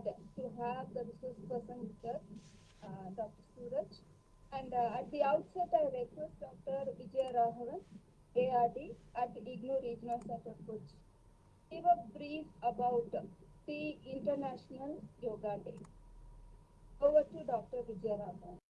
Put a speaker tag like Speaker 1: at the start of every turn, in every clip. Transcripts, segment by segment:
Speaker 1: glad to have the resource person with us, uh, Dr. Suraj. And uh, at the outset, I request Dr. Vijay Raghavan, ARD at IGNOU Regional Center, Kochi. Give a brief about the International Yoga Day. Over to Dr. Vijay Raghavan.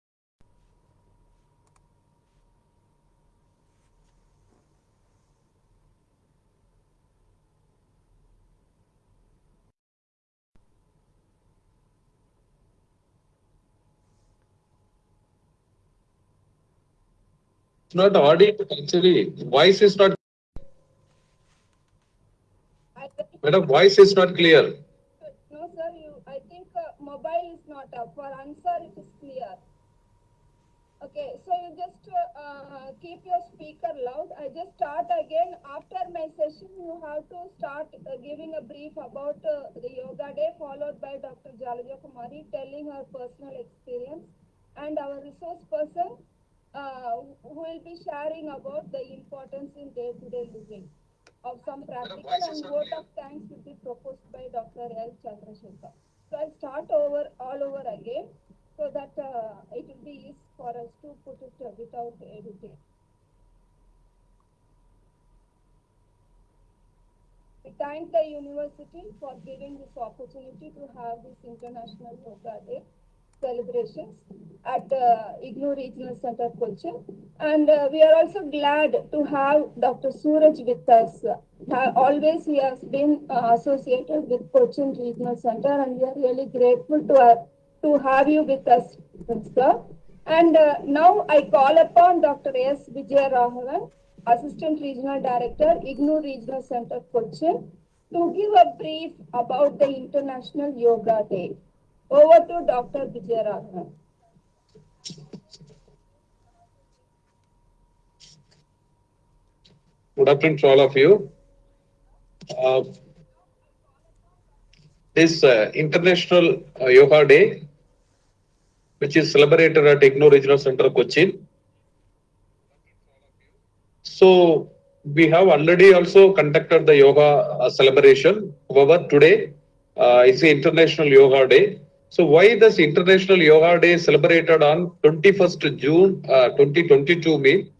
Speaker 2: It's not audible actually. Voice is not, madam, voice is not clear.
Speaker 1: no, sir, you, I think uh, mobile is not up. For answer, it is clear. Okay, so you just uh, uh, keep your speaker loud. I just start again. After my session, you have to start uh, giving a brief about uh, the yoga day, followed by Dr. Jalaja Kumari telling her personal experience, and our resource person uh, who will be sharing about the importance in day-to-day living of some practical and vote of thanks will be proposed by Dr. L. Chandrasekhar. So I'll start over all over again so that uh, it will be easy for us to put it uh, without editing. We thank the university for giving this opportunity to have this International Yoga Day celebrations at uh, IGNOU Regional Center, Cochin. And uh, we are also glad to have Dr. Suraj with us. Uh, always he has been uh, associated with Cochin Regional Center and we are really grateful to, uh, to have you with us, sir. And uh, now I call upon Dr. S. Vijay Raghavan, Assistant Regional Director, IGNOU Regional Center, Cochin, to give a brief about the International Yoga Day. Over to Dr. Vijay Raghavan.
Speaker 2: Good afternoon to all of you. Uh, This uh, International uh, Yoga Day, which is celebrated at IGNOU Regional Center, Cochin. So we have already also conducted the yoga uh, celebration. However, today uh, is the International Yoga Day. So why this International Yoga Day celebrated on 21st June uh, 2022 mean?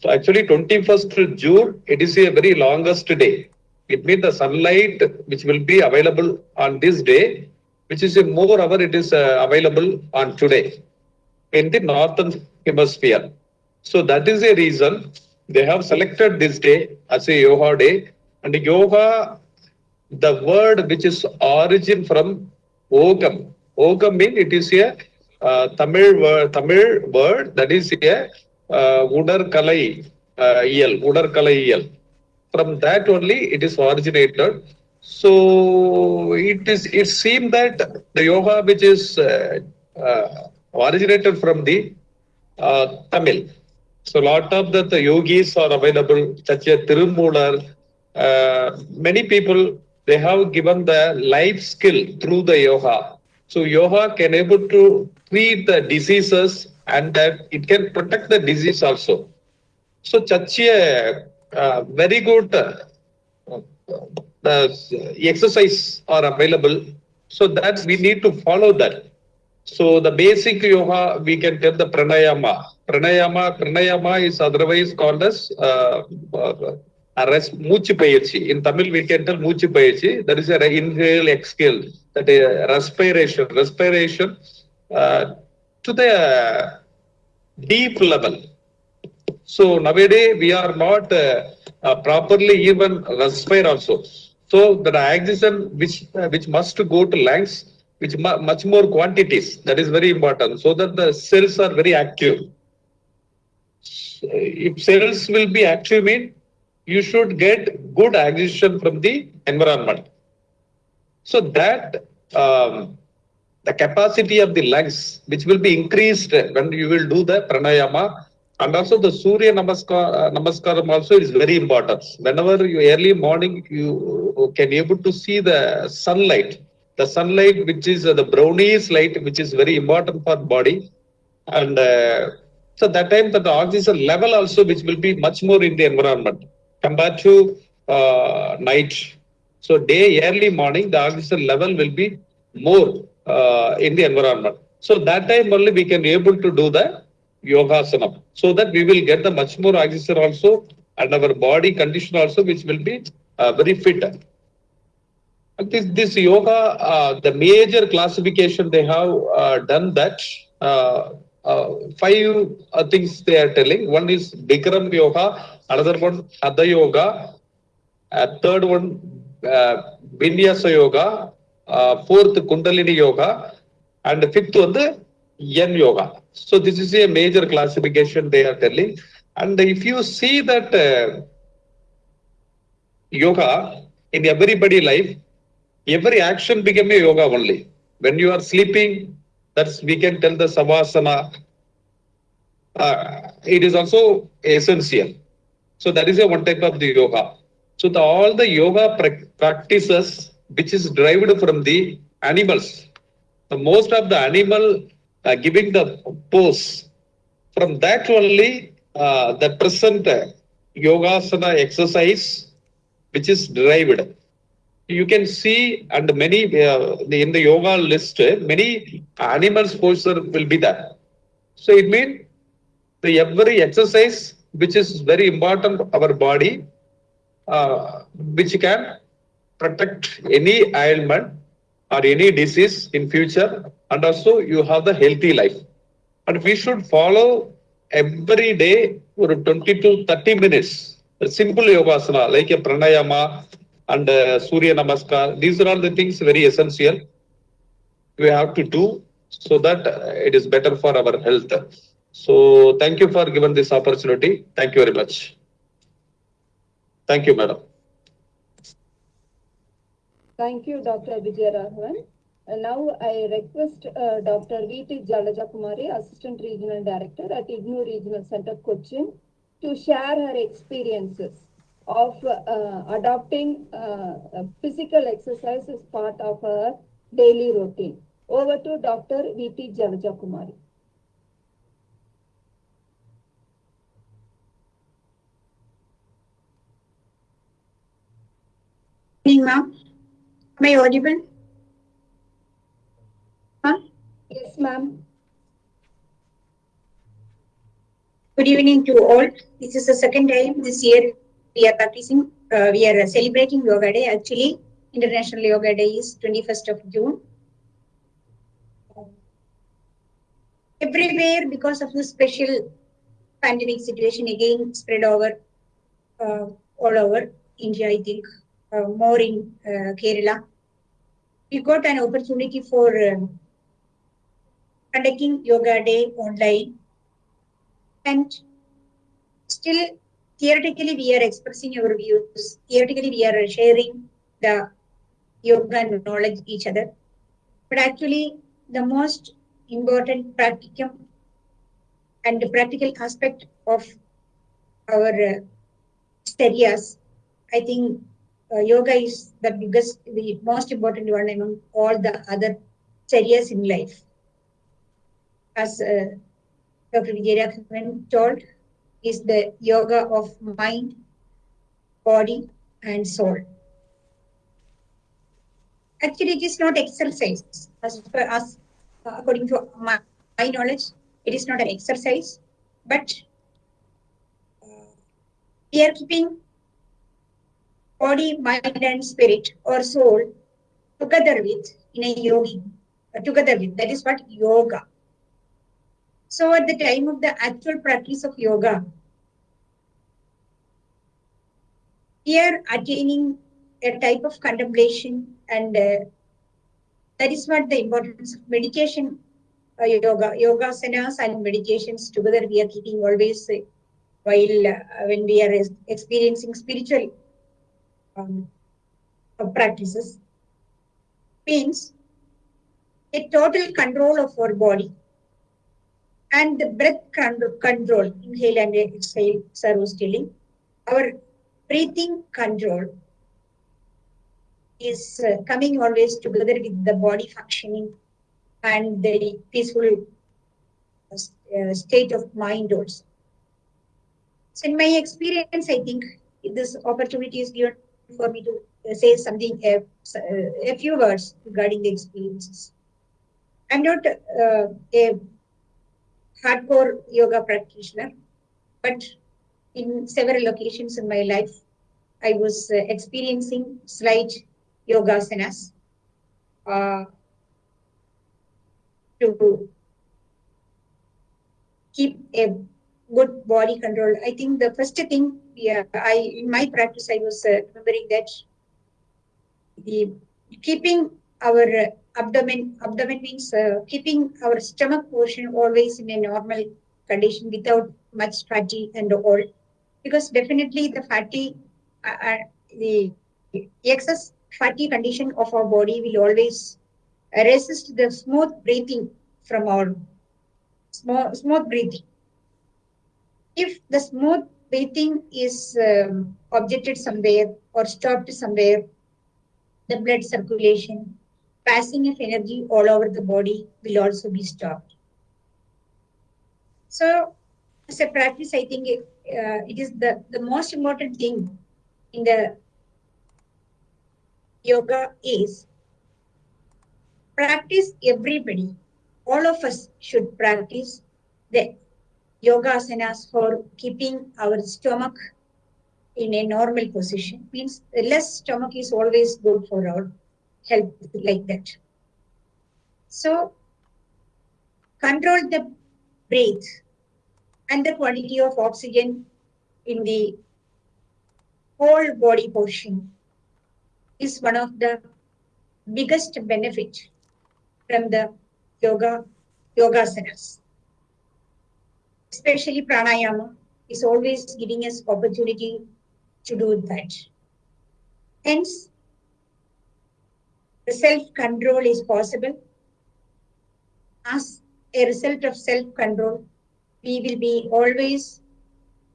Speaker 2: So actually 21st June, it is a very longest day. It means the sunlight which will be available on this day, which is a more hour it is uh, available on today in the northern hemisphere. So that is a reason they have selected this day as a yoga day. And yoga, the word which is origin from ogam. Ogam means it is a uh, Tamil word, that is a uh, udarkalai uh, iyal. From that only it is originated. So it is. It seemed that the yoga which is uh, uh, originated from the Tamil. So lot of the, yogis are available, such as Tirumular. Many people they have given the life skill through the yoga. So yoga can able to treat the diseases and that it can protect the disease also. So such a uh, very good uh, the exercise are available. So that we need to follow that. So the basic yoga, we can tell the pranayama. Pranayama, pranayama is otherwise called as uh, uh, a rest, மூச்சு பயிற்சி. In Tamil, we can tell மூச்சு பயிற்சி. That is a inhale, exhale. That is respiration. Respiration uh, to the deep level. So nowadays we are not uh, uh, properly even respire also. So the oxygen which uh, which must go to lungs, which mu- much more quantities. That is very important. So that the cells are very active. If cells will be active, mean you should get good oxygen from the environment. So that um, the capacity of the lungs, which will be increased when you will do the pranayama, and also the Surya Namaskar, uh, Namaskaram also is very important. Whenever you early morning, you can able to see the sunlight, the sunlight which is uh, the brownish light, which is very important for body, and uh, so that time that the oxygen level also which will be much more in the environment compared to uh, night. So day early morning the oxygen level will be more uh, in the environment. So that time only we can be able to do the yogasana so that we will get the much more oxygen also and our body condition also which will be uh, very fit. This, this yoga, uh, the major classification they have uh, done that uh, five uh, things they are telling. One is Bikram yoga, another one Hatha yoga, uh, third one uh, Vinyasa yoga, uh, fourth Kundalini yoga, and fifth one the Yin yoga. So this is a major classification they are telling. And if you see that uh, yoga in everybody life, every action became a yoga only. When you are sleeping, that's we can tell the savasana. Uh, it is also essential. So that is a one type of the yoga. So the, all the yoga prac- practices which is derived from the animals. The most of the animal uh, giving the pose. From that only uh, the present yogasana exercise which is derived you can see and many uh, in the yoga list uh, many animals posture will be there. So it means the every exercise which is very important our body uh, which can protect any ailment or any disease in future and also you have the healthy life. And we should follow every day for 20 to 30 minutes. A simple yogasana like a pranayama and uh, surya namaskar these are all the things very essential we have to do so that uh, it is better for our health so thank you for giving this opportunity thank you very much thank you madam
Speaker 1: Thank you, Dr. Vijayaraghavan. And now I request uh, Dr. V.T. Jalaja Kumari, Assistant Regional Director at IGNOU Regional Center, Cochin, to share her experiences of uh, adopting uh, physical exercise as part of her daily routine. Over to Dr. V.T. Jalaja Kumari.
Speaker 3: evening, ma'am. Am I audible? Huh?
Speaker 1: Yes, ma'am.
Speaker 3: Good evening to all. This is the second time this year we are practicing, uh, we are celebrating Yoga Day. Actually, International Yoga Day is 21st of June. Everywhere, because of the special pandemic situation, again spread over uh, all over India, I think, uh, more in uh, Kerala. We got an opportunity for um, conducting Yoga Day online and still theoretically we are expressing our views theoretically we are sharing the yoga knowledge each other but actually the most important practicum and the practical aspect of our uh, i think uh, yoga is the biggest the most important one among all the other studies in life as uh, Dr. Vijayaraghavan told, is the yoga of mind, body, and soul. Actually, it is not exercise. As per us, uh, according to my, my knowledge, it is not an exercise, but uh, we are keeping body, mind, and spirit or soul together with in a yogi, uh, together with. That is what yoga. So at the time of the actual practice of yoga, we are attaining a type of contemplation and uh, that is what the importance of meditation, uh, yoga, yoga asanas and meditations together we are keeping always uh, while uh, when we are experiencing spiritual um, practices means a total control of our body and the breath control, inhale and exhale, servo stilling. Our breathing control is uh, coming always together with the body functioning and the peaceful uh, uh, state of mind also. So in my experience, I think this opportunity is given for me to say something, a, a few words regarding the experiences. I'm not uh, a hardcore yoga practitioner, but in several occasions in my life, I was uh, experiencing slight yoga asanas uh, to keep a good body control. I think the first thing, yeah, I in my practice, I was uh, remembering that the keeping our abdomen, abdomen means uh, keeping our stomach portion always in a normal condition without much fatty and all, because definitely the fatty, uh, uh, the excess fatty condition of our body will always resist the smooth breathing from our small, smooth breathing. If the smooth breathing is um, objected somewhere or stopped somewhere, the blood circulation, passing of energy all over the body will also be stopped. So, as a practice, I think it, uh, it is the, the most important thing in the yoga is practice everybody, all of us should practice the yoga asanas for keeping our stomach in a normal position means less stomach is always good for our health like that so control the breath and the quality of oxygen in the whole body portion is one of the biggest benefit from the yoga yoga asanas especially pranayama, is always giving us opportunity to do that. Hence, the self-control is possible. As a result of self-control, we will be always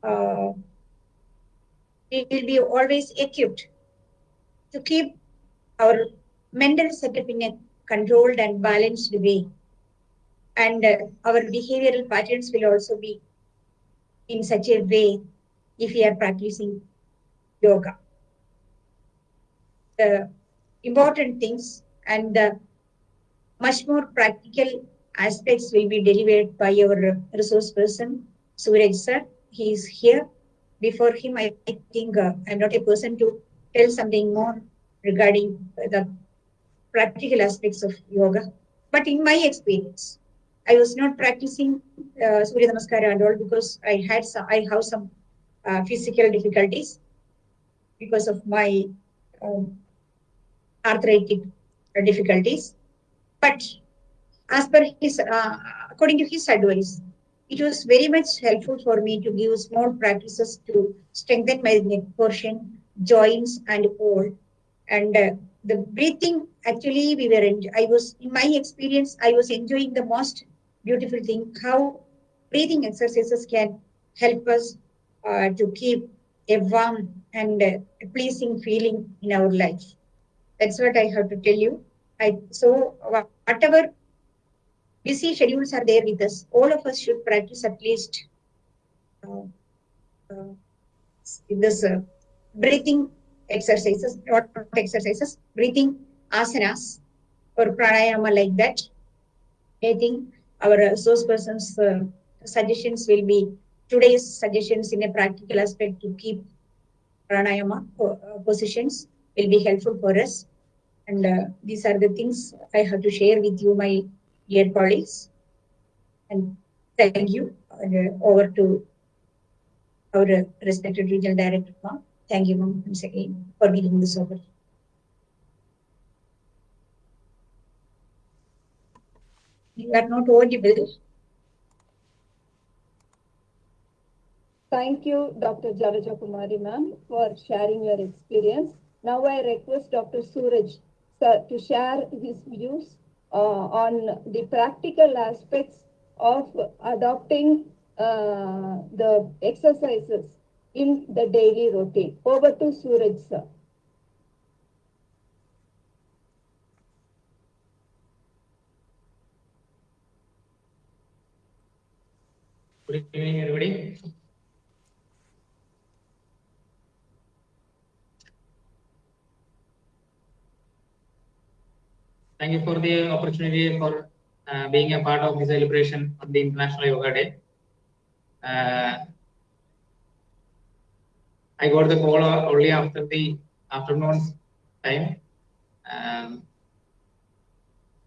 Speaker 3: uh, we will be always equipped to keep our mental setup in a controlled and balanced way and uh, our behavioral patterns will also be in such a way if we are practicing yoga. The important things and the much more practical aspects will be delivered by our resource person, Suraj sir. He is here. Before him, I think uh, I'm not a person to tell something more regarding the practical aspects of yoga. But in my experience, I was not practicing uh, Surya Namaskara and all because I had some, I have some uh, physical difficulties because of my um, arthritic difficulties. But as per his, uh, according to his advice, it was very much helpful for me to give small practices to strengthen my neck portion, joints, and all. And uh, the breathing, actually, we were. En- I was, in my experience, I was enjoying the most beautiful thing how breathing exercises can help us uh, to keep a warm and uh, pleasing feeling in our life. That's what I have to tell you. I so whatever busy schedules are there with us, all of us should practice at least uh, uh, this uh, breathing exercises, not exercises, breathing asanas or pranayama like that. I think our resource persons uh, suggestions will be today's suggestions in a practical aspect to keep pranayama uh, positions will be helpful for us. And uh, these are the things I have to share with you, my dear colleagues. And thank you. Uh, over to our respected regional director, ma'am. Thank you, ma'am, once again for giving this opportunity. You are not audible.
Speaker 1: Thank you, Dr. Jalaja Kumari ma'am, for sharing your experience. Now I request Dr. Suraj sir, to share his views uh, on the practical aspects of adopting uh, the exercises in the daily routine. Over to Suraj sir.
Speaker 4: Good evening, everybody. thank you for the opportunity for uh, being a part of the celebration of the International Yoga Day. Uh, I got the call only after the afternoon time. Um,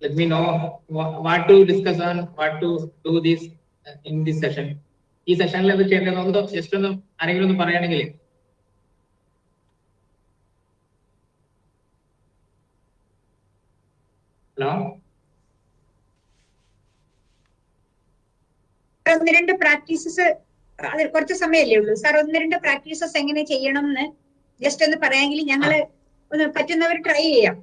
Speaker 4: let me know wha- what to discuss on, what to do this uh, in this session. ഈ സെഷനിൽ എന്ത് ചെയ്യേണ്ടതെന്ന് just ഒന്ന് ആരെങ്കിലും ഒന്ന് പറയുകയാണെങ്കിൽ hello?
Speaker 3: ഒന്ന് രണ്ട് പ്രാക്ടീസസ് അത് കുറച്ച് സമയമല്ലേ ഉള്ളൂ. സാർ ഒന്ന് രണ്ട് പ്രാക്ടീസസ് എങ്ങനെ ചെയ്യണം എന്ന് ജസ്റ്റ് ഒന്ന് പറയാമെങ്കിൽ ഞങ്ങൾ ഒന്ന് പറ്റുന്നവർ ട്രൈ ചെയ്യാം.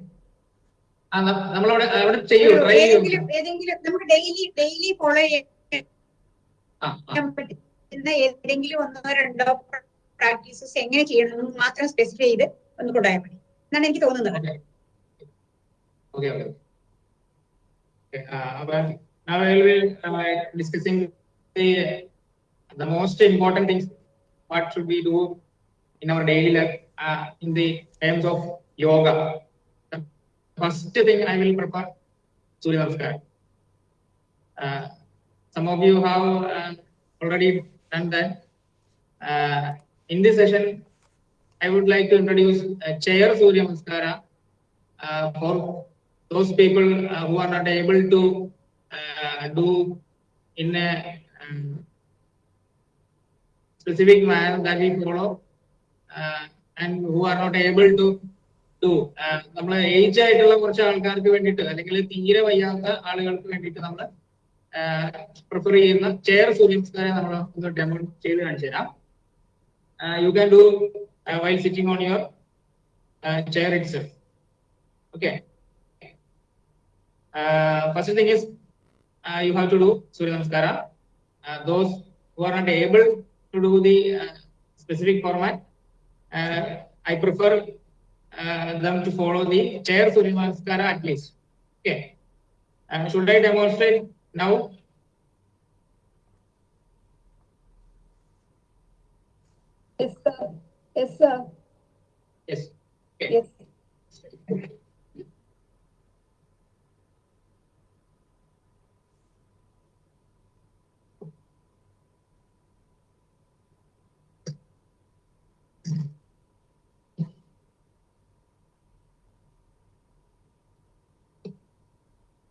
Speaker 3: ഏതെങ്കിലും ഏതെങ്കിലും നമുക്ക് ഡെയിലി ഡെയിലി ഫോളോ ചെയ്യാൻ. പറ്റുന്ന ഏതെങ്കിലും ഒന്നോ രണ്ടോ പ്രാക്ടീസസ് എങ്ങനെ ചെയ്യണം എന്ന് മാത്രം സ്പെസിഫൈ ചെയ്ത് ഒന്ന് കൊണ്ടുപോയാൽ മതി. എന്നാണ് എനിക്ക് തോന്നുന്നത്.
Speaker 4: Okay. Okay, uh, now I will be uh, discussing the, the most important things, what should we do in our daily life, uh, in the terms of yoga. The First thing I will prefer Surya Namaskar. Uh, some of you have uh, already done that. Uh, in this session, I would like to introduce uh, Chair Surya Namaskara for those people uh, who are not able to uh, do in a um, specific manner that we follow uh, and who are not able to do നമ്മൾ age ആയിട്ടുള്ള കുറച്ച് ആൾക്കാർക്ക് വേണ്ടിയിട്ട് അല്ലെങ്കിൽ തീരെ വയ്യാത്ത ആളുകൾക്ക് വേണ്ടിയിട്ട് നമ്മൾ പ്രിഫർ ചെയ്യുന്ന ചെയർ സൂര്യംസ്കാരെ നമ്മൾ ഒന്ന് ഡെമോ ചെയ്ത് കാണിച്ചു തരാം. You can do while sitting on your chair it സെൽഫ് okay. Uh, first thing is uh, you have to do surya namaskara. Uh, those who are not able to do the uh, specific format uh, i prefer uh, them to follow the chair surya namaskara at least. Okay. Should i demonstrate now?
Speaker 1: Yes, sir. Yes, sir.
Speaker 4: yes. Okay.
Speaker 1: Yes.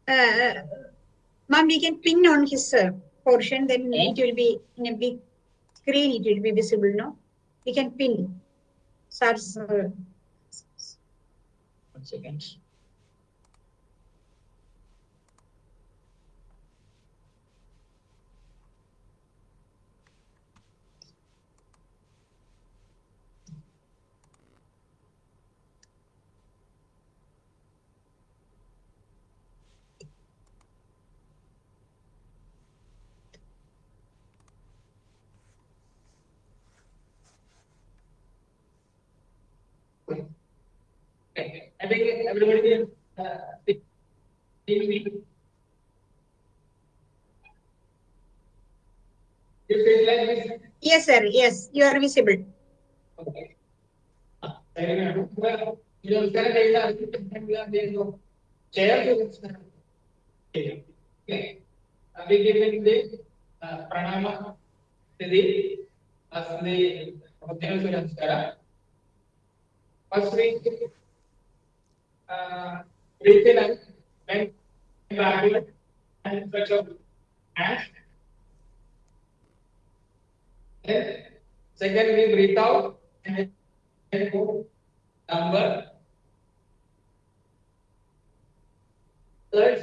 Speaker 3: Uh, ma'am, we can pin on his uh, portion, then it will be in a big screen, it will be visible, no? We can pin. Sir's, uh,
Speaker 4: one second having everybody uh,
Speaker 3: Yes, sir. Yes, you are visible.
Speaker 4: Okay. I'll given the uh, pranama Siddhi Okay. the Namaskara. First uh, in and out hands. Then second we breathe out and then downward. Third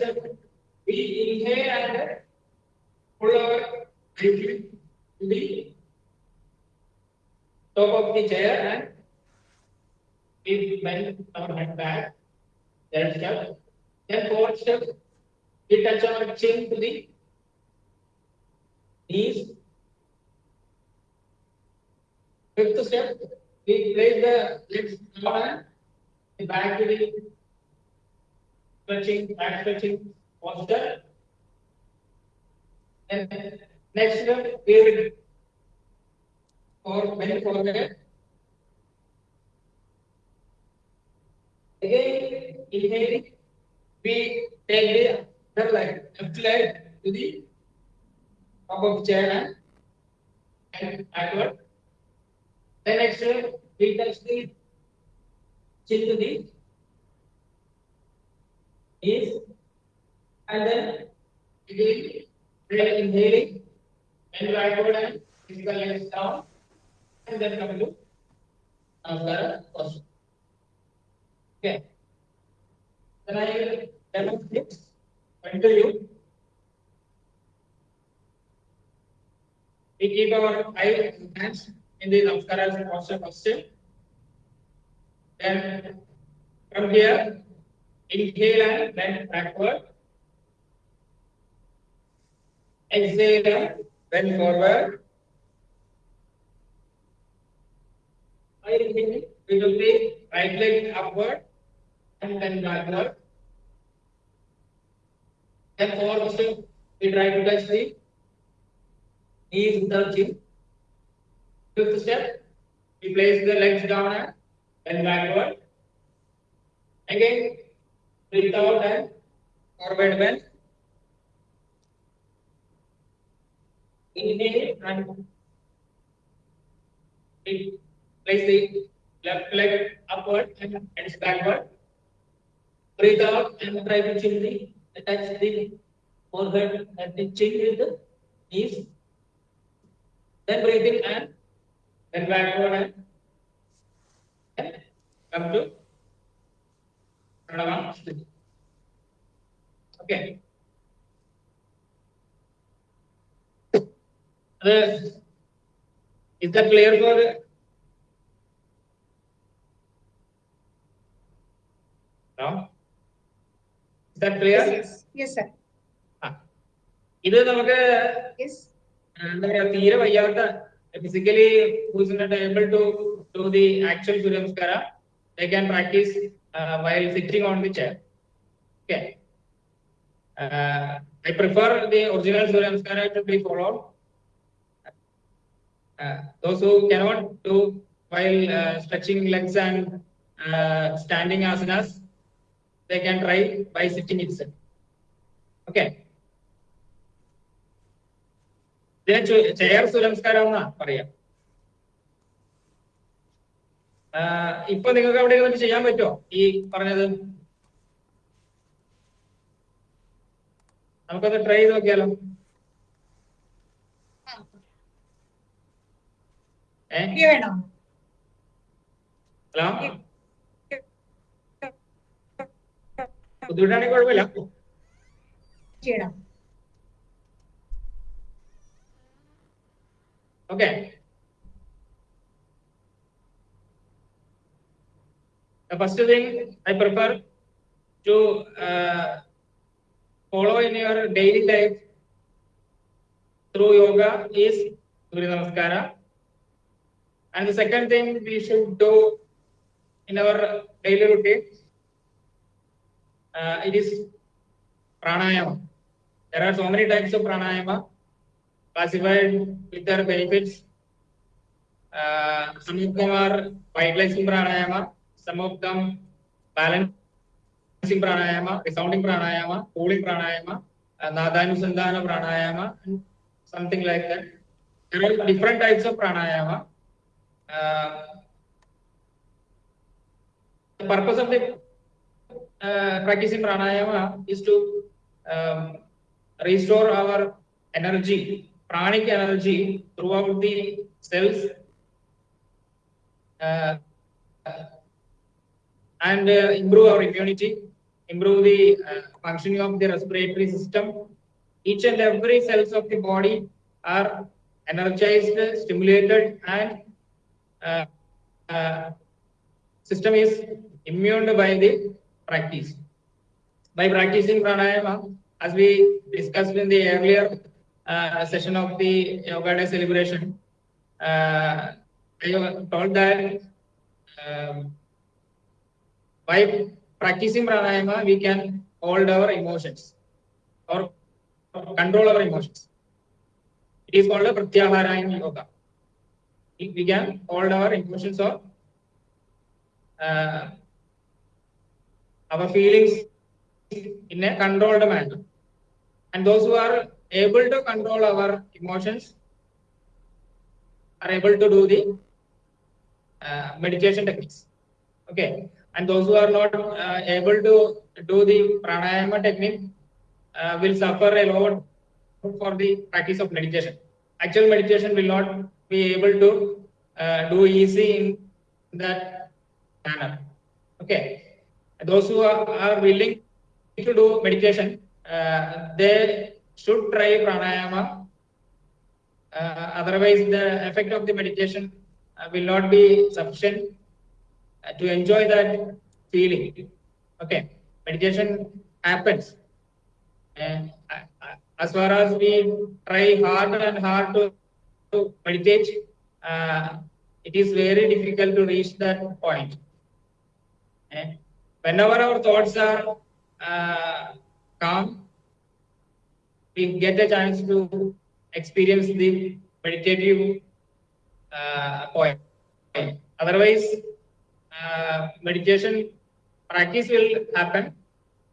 Speaker 4: we inhale and pull our breathing to the top of the chair and we bend our head back. Third step. Then fourth step, we touch our chin to the knees. Fifth step, we place the legs down and back to the stretching, back stretching posture. And next step, we will for bend forward. Again, inhaling, we take the other leg, left leg to the top of chair and, backward. Then next we touch the chin to the knees and then again then inhaling and backward and physical legs down and then come to Namaskara posture. Okay. Then I will demonstrate until you. We keep our eye hands in the Namaskara posture first. Then from here, inhale and bend backward. Exhale and bend forward. I inhale, we will be right leg upward and then backward. Then fourth step, we try to touch the knees without chin. Fifth step, we place the legs down and then backward. Again, breathe out and forward bend. Inhale and place the left leg upward and hands backward. Breathe out and try to chin the the forehead and the chin with the knees. Then breathe in and then backward and come to Pranava Sthiti. Okay. Uh, is that clear for no? Is that clear?
Speaker 3: Yes, yes, sir.
Speaker 4: ആ. ഇത് നമുക്ക്
Speaker 3: Yes.
Speaker 4: എന്താ പറയാ തീരെ വയ്യാത്ത physically who's not able to do the actual Surya Namaskara, they can practice uh, while sitting on the chair. Okay. Uh, I prefer the original Surya Namaskara to be followed. Uh, those who cannot do while uh, stretching legs and uh, standing asanas, they can try by sitting itself. Okay. Chair സുരംസ്കാരം എന്നാ പറയാ ഇപ്പൊ നിങ്ങൾക്ക് അവിടെ ഇരുന്നിട്ട് ചെയ്യാൻ പറ്റുമോ ഈ പറഞ്ഞത്? നമുക്കൊന്ന് ട്രൈ ചെയ്ത് നോക്കിയാലോ? ഹലോ? ದುಡಾಣಿ ಕೊಡ್ಬೇಲ
Speaker 3: ಚೇಡ
Speaker 4: okay The first thing I prefer to uh, follow in your daily life through yoga is Surya Namaskara. And the second thing we should do in our daily routine uh, it is pranayama. There are so many types of pranayama classified with their benefits. Uh, some of them are vitalizing pranayama, some of them balancing pranayama, resounding pranayama, cooling pranayama, uh, nadhanusandhana pranayama, and something like that. There are different types of pranayama. Uh, the purpose of the practicing pranayama is to um, restore our energy, pranic energy throughout the cells uh, and uh, improve our immunity, improve the functioning of the respiratory system. Each and every cells of the body are energized, stimulated, and system is immune by the practice. By practicing pranayama, as we discussed in the earlier uh, session of the Yoga Day celebration, uh, I told that um, by practicing pranayama, we can hold our emotions or control our emotions. It is called pratyahara in yoga. We can hold our emotions or uh, our feelings in a controlled manner. And those who are able to control our emotions are able to do the uh, meditation techniques. Okay. And those who are not uh, able to do the pranayama technique uh, will suffer a lot for the practice of meditation. Actual meditation will not be able to uh, do easy in that manner. Okay. Those who are, are willing to do meditation, uh, they should try pranayama. Uh, otherwise, the effect of the meditation uh, will not be sufficient to enjoy that feeling. Okay, meditation happens. As far as we try hard and hard to, to meditate, uh, it is very difficult to reach that point. And whenever our thoughts are uh, calm, we get a chance to experience the meditative uh, point. Otherwise, uh, meditation practice will happen.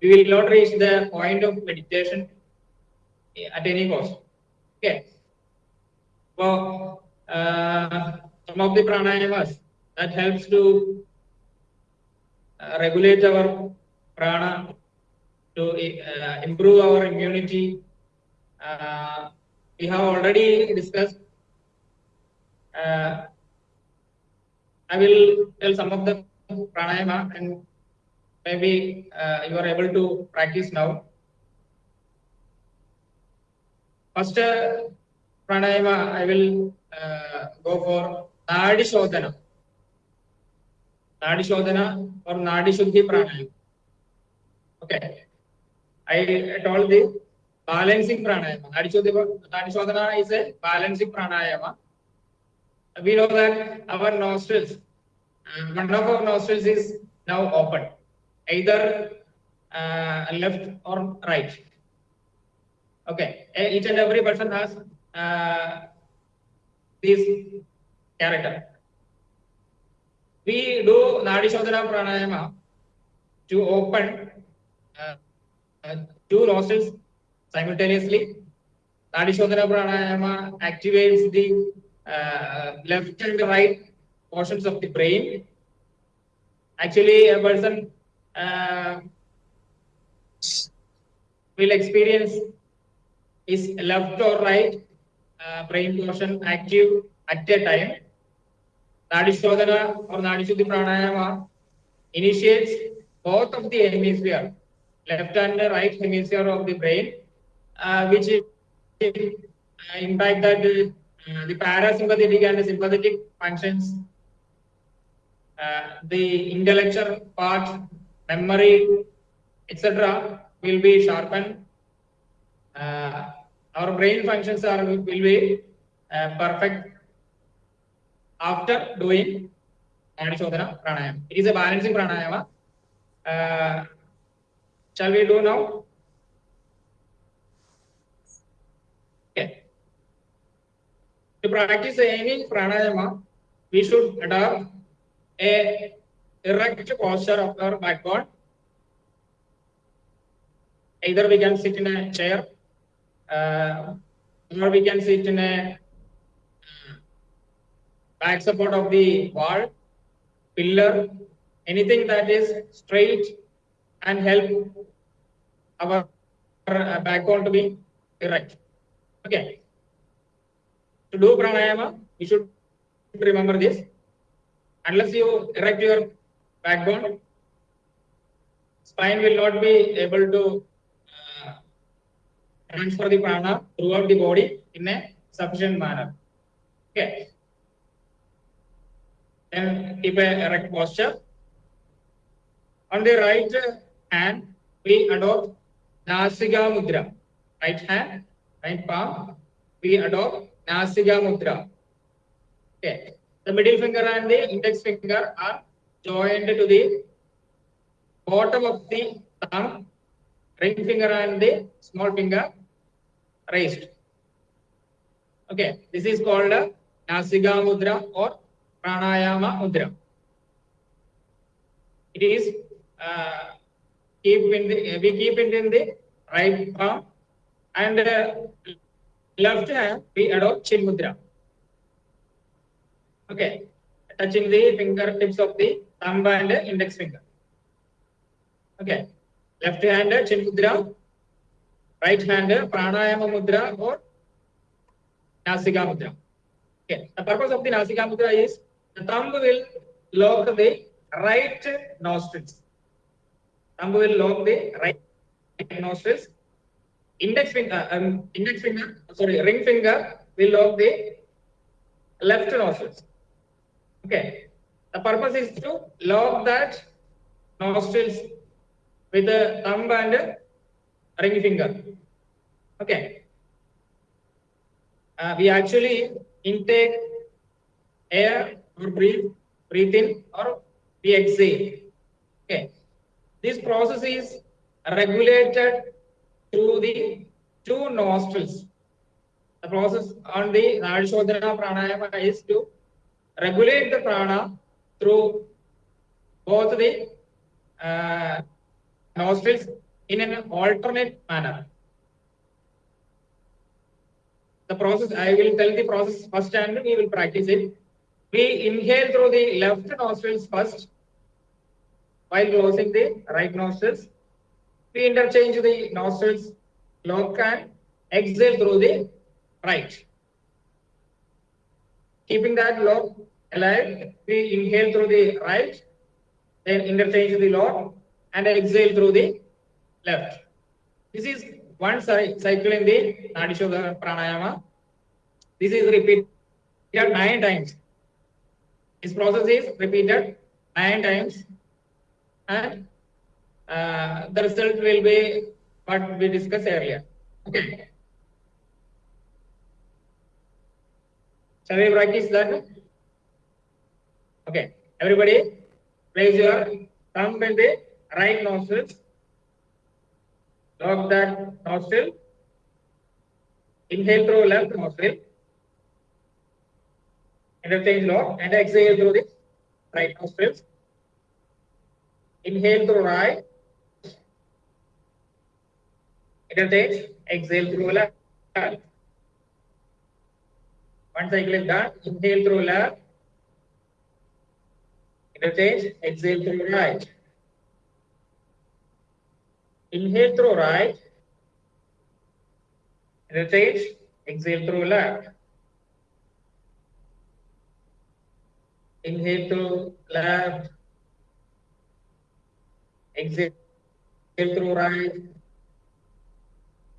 Speaker 4: We will not reach the point of meditation at any cost. Okay. So, uh, some of the pranayamas that helps to regulate our prana, to uh, improve our immunity. Uh, we have already discussed. Uh, I will tell some of the pranayama and maybe you are able to practice now. First pranayama, I will go for Nadi Shodhana. नाड़ी शोधना और नाड़ी शुद्धि pranayama okay I told the balancing pranayama nadi shodhi nadi shodhana is a balancing pranayama we know that our nostrils one of our nostrils is now open either uh, left or right. Okay. Each and every person has uh, We do Nadi Shodhana Pranayama to open uh, uh, two nostrils simultaneously. Nadi Shodhana Pranayama activates the uh, left and right portions of the brain. Actually, a person uh, will experience his left or right uh, brain portion active at a time. Nadi Shodhana or Nadi Shuddhi Pranayama initiates both of the hemisphere, left and right hemisphere of the brain, uh, which uh, impact that uh, the parasympathetic and the sympathetic functions, the intellectual part, memory, etc., will be sharpened. Our brain functions are will be uh, perfect after doing Shodhana pranayama. It is a balancing pranayama. Uh, shall we do now? Okay. To practice any pranayama, we should adopt a erect posture of our backbone. Either we can sit in a chair, uh, or we can sit in a back support of the wall, pillar, anything that is straight and help our uh, backbone to be erect. Okay. To do pranayama, you should remember this. Unless you erect your backbone, spine will not be able to uh, transfer the prana throughout the body in a sufficient manner. Okay. Then keep a erect posture. On the right hand, we adopt Nasika Mudra. Right hand, right palm, we adopt Nasika Mudra. Okay. The middle finger and the index finger are joined to the bottom of the thumb. Ring finger and the small finger raised. Okay, this is called a Mudra or Pranayama Mudra. It is uh, keep in the we keep it in the right palm and uh, left hand we adopt chin mudra okay touching the fingertips of the thumb and index finger okay left hand chin mudra right hand pranayama mudra or nasika mudra okay the purpose of the nasika mudra is the thumb will lock the right nostrils thumb will lock the right nostrils. Index finger, um, index finger, sorry, ring finger will lock the left nostrils. Okay. The purpose is to lock that nostrils with the thumb and ring finger. Okay. Uh, we actually intake air or breathe, breathe in or we exhale. Okay. This process is regulated through the two nostrils. The process on the Nadishodhana pranayama is to regulate the prana through both the uh, nostrils in an alternate manner. The process, I will tell the process first and we will practice it. We inhale through the left nostrils first while closing the right nostrils. We interchange the nostrils lock and exhale through the right. Keeping that lock alive, we inhale through the right, then interchange the lock and exhale through the left. This is one cycle in the Nadishodhana pranayama. This is repeated nine times. This process is repeated nine times and uh, the result will be what we discussed earlier. Okay. Shall we practice that? Okay. Everybody, place your thumb in the right nostril. Lock that nostril. Inhale through left nostril. Interchange lock and exhale through the right nostrils. Inhale through right. Interchange. Exhale through left. One cycle is done. Inhale through left. Interchange. Exhale through right. Inhale through right. Interchange. Exhale through left. Inhale through left. Exhale through right.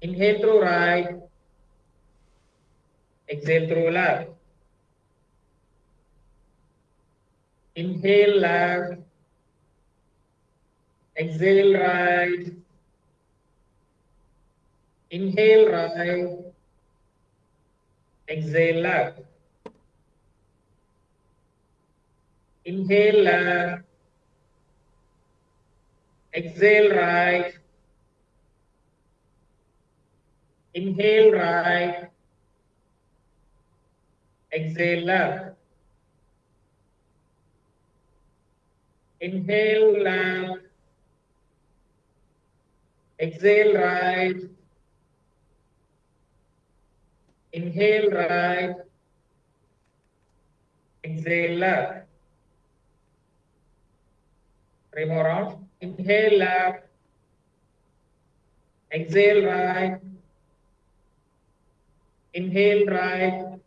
Speaker 4: Inhale through right. Exhale through left. Inhale left. Exhale right. Inhale right. Exhale left. Inhale left. Exhale right. Inhale right. Exhale left. Inhale left. Exhale right. Inhale right. Exhale left. Three more rounds. Inhale left. Exhale right. Inhale right.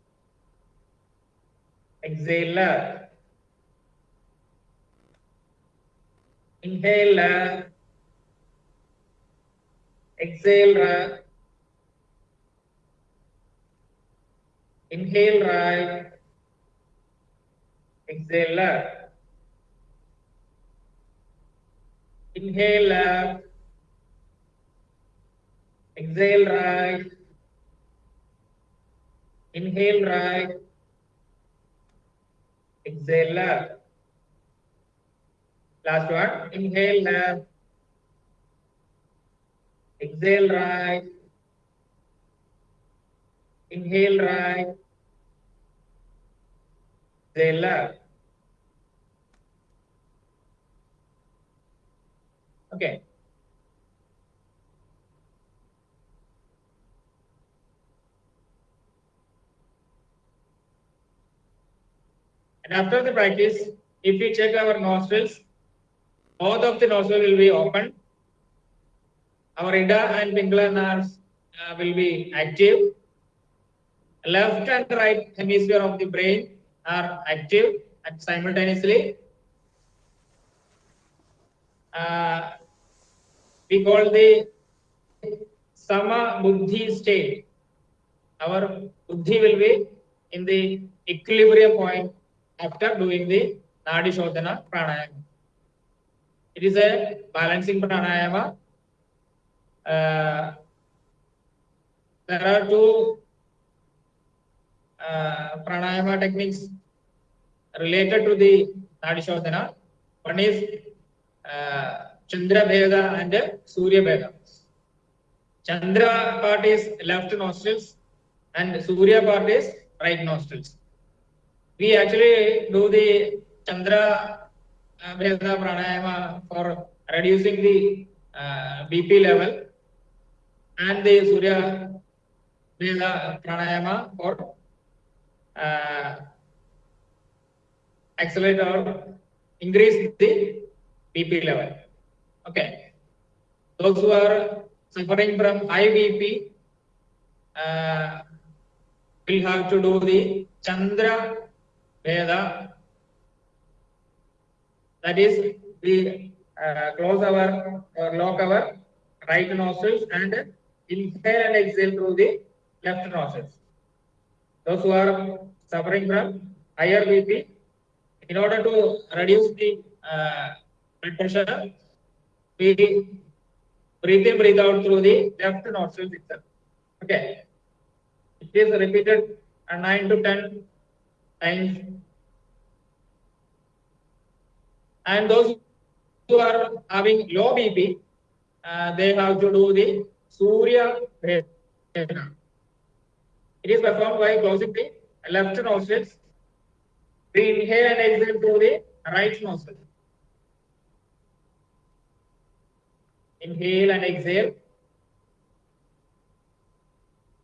Speaker 4: Exhale left. Inhale left. Exhale right. Inhale right. Exhale left. Inhale left. Exhale right. Inhale right. Exhale left. Last one. Inhale left. Exhale right. Inhale right. Exhale left. Okay. And after the practice, if we check our nostrils, both of the nostrils will be open. Our Ida and Pingala nerves uh, will be active. Left and right hemisphere of the brain are active and simultaneously. Uh, we call the sama buddhi state. Our buddhi will be in the equilibrium point after doing the nadi shodhana pranayama. It is a balancing pranayama. Uh, there are two uh, pranayama techniques related to the nadi shodhana. One is uh, Chandra Bheda and Surya Bheda. Chandra part is left nostrils and Surya part is right nostrils. We actually do the Chandra Bheda pranayama for reducing the uh, BP level and the Surya Bheda pranayama for uh, accelerate or increase the BP level. Okay. Those who are suffering from high BP uh, will have to do the Chandra Veda. That is, we uh, close our or lock our right nostrils and inhale and exhale through the left nostrils. Those who are suffering from higher BP, in order to reduce the uh, blood pressure, we breathe in, breathe out through the left nostrils itself. Okay. It is repeated uh, 9 to 10 times. And those who are having low BP, uh, they have to do the Surya Bhedana. It is performed by closing the left nostrils. We inhale and exhale through the right nostril. Inhale and exhale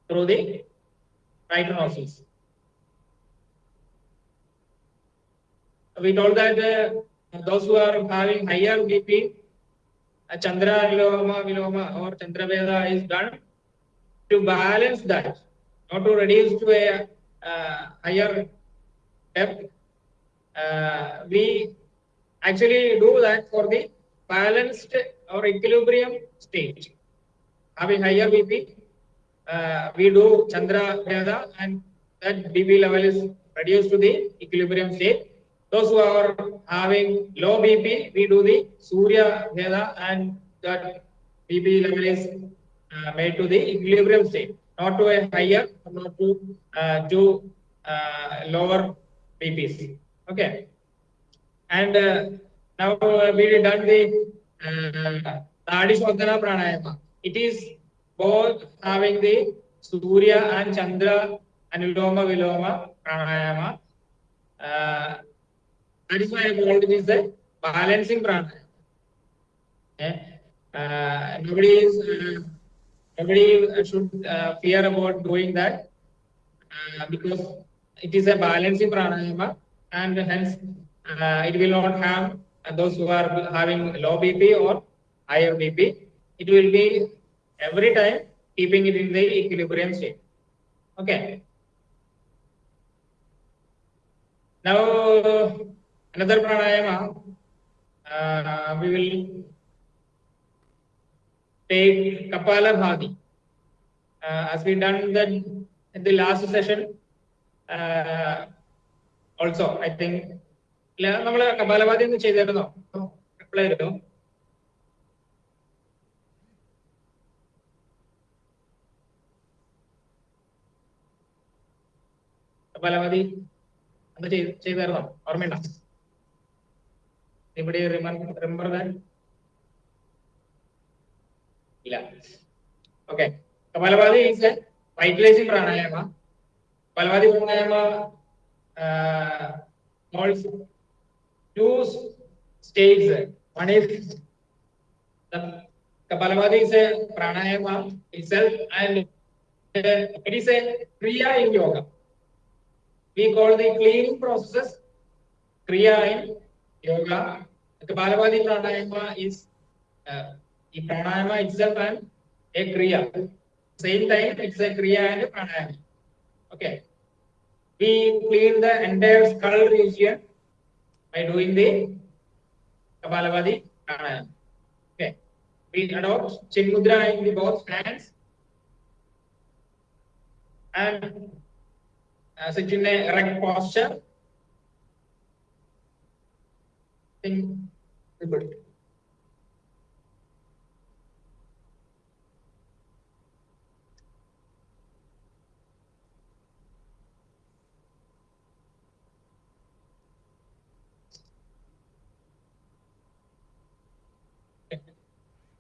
Speaker 4: through the right nostrils. We told that uh, those who are having higher BP, uh, Chandra Viloma, Viloma or Chandra Bheda is done to balance that, not to reduce to a uh, higher depth. Uh, we actually do that for the balanced or equilibrium state. Having higher BP, uh, we do Chandra Veda and that BP level is reduced to the equilibrium state. Those who are having low BP, we do the Surya Veda and that BP level is uh, made to the equilibrium state, not to a higher, not to uh, to uh, lower BPs. Okay. And uh, now uh, we done the uh, Nadi Shodhana Pranayama. It is both having the Surya and Chandra and Viloma Pranayama. Uh, that is why I called it is the balancing pranayama. Okay. Uh, nobody is uh, nobody should uh, fear about doing that because it is a balancing pranayama and hence it will not harm those who are having low BP or higher BP. It will be every time keeping it in the equilibrium state. Okay. Now another pranayama, uh, we will take Kapala Bhati. Uh, as we done that in the last session, uh, also I think ഇല്ല നമ്മൾ കപാലഭാതി ഒന്ന് ചെയ്തായിരുന്നോ? എപ്പോഴായിരുന്നു കപാലഭാതി അത് ചെയ്ത് ചെയ്തായിരുന്നോ? ഓർമ്മയുണ്ടോ? ഇവിടെ remember ഇല്ല. Okay kapalbhati is a vitalising pranayama kapalbhati pranayama involves two states. One is the Kapalabhati is a pranayama itself and uh, it is a kriya in yoga. We call the cleaning process Kriya in yoga. Kapalabhati pranayama is uh, the pranayama itself and a kriya. Same time, it's a kriya and a pranayama. Okay. We clean the entire skull region by doing the Kapalabhati pranayama. Okay. We adopt chin mudra in the both hands and uh, sit in a erect posture. Think good.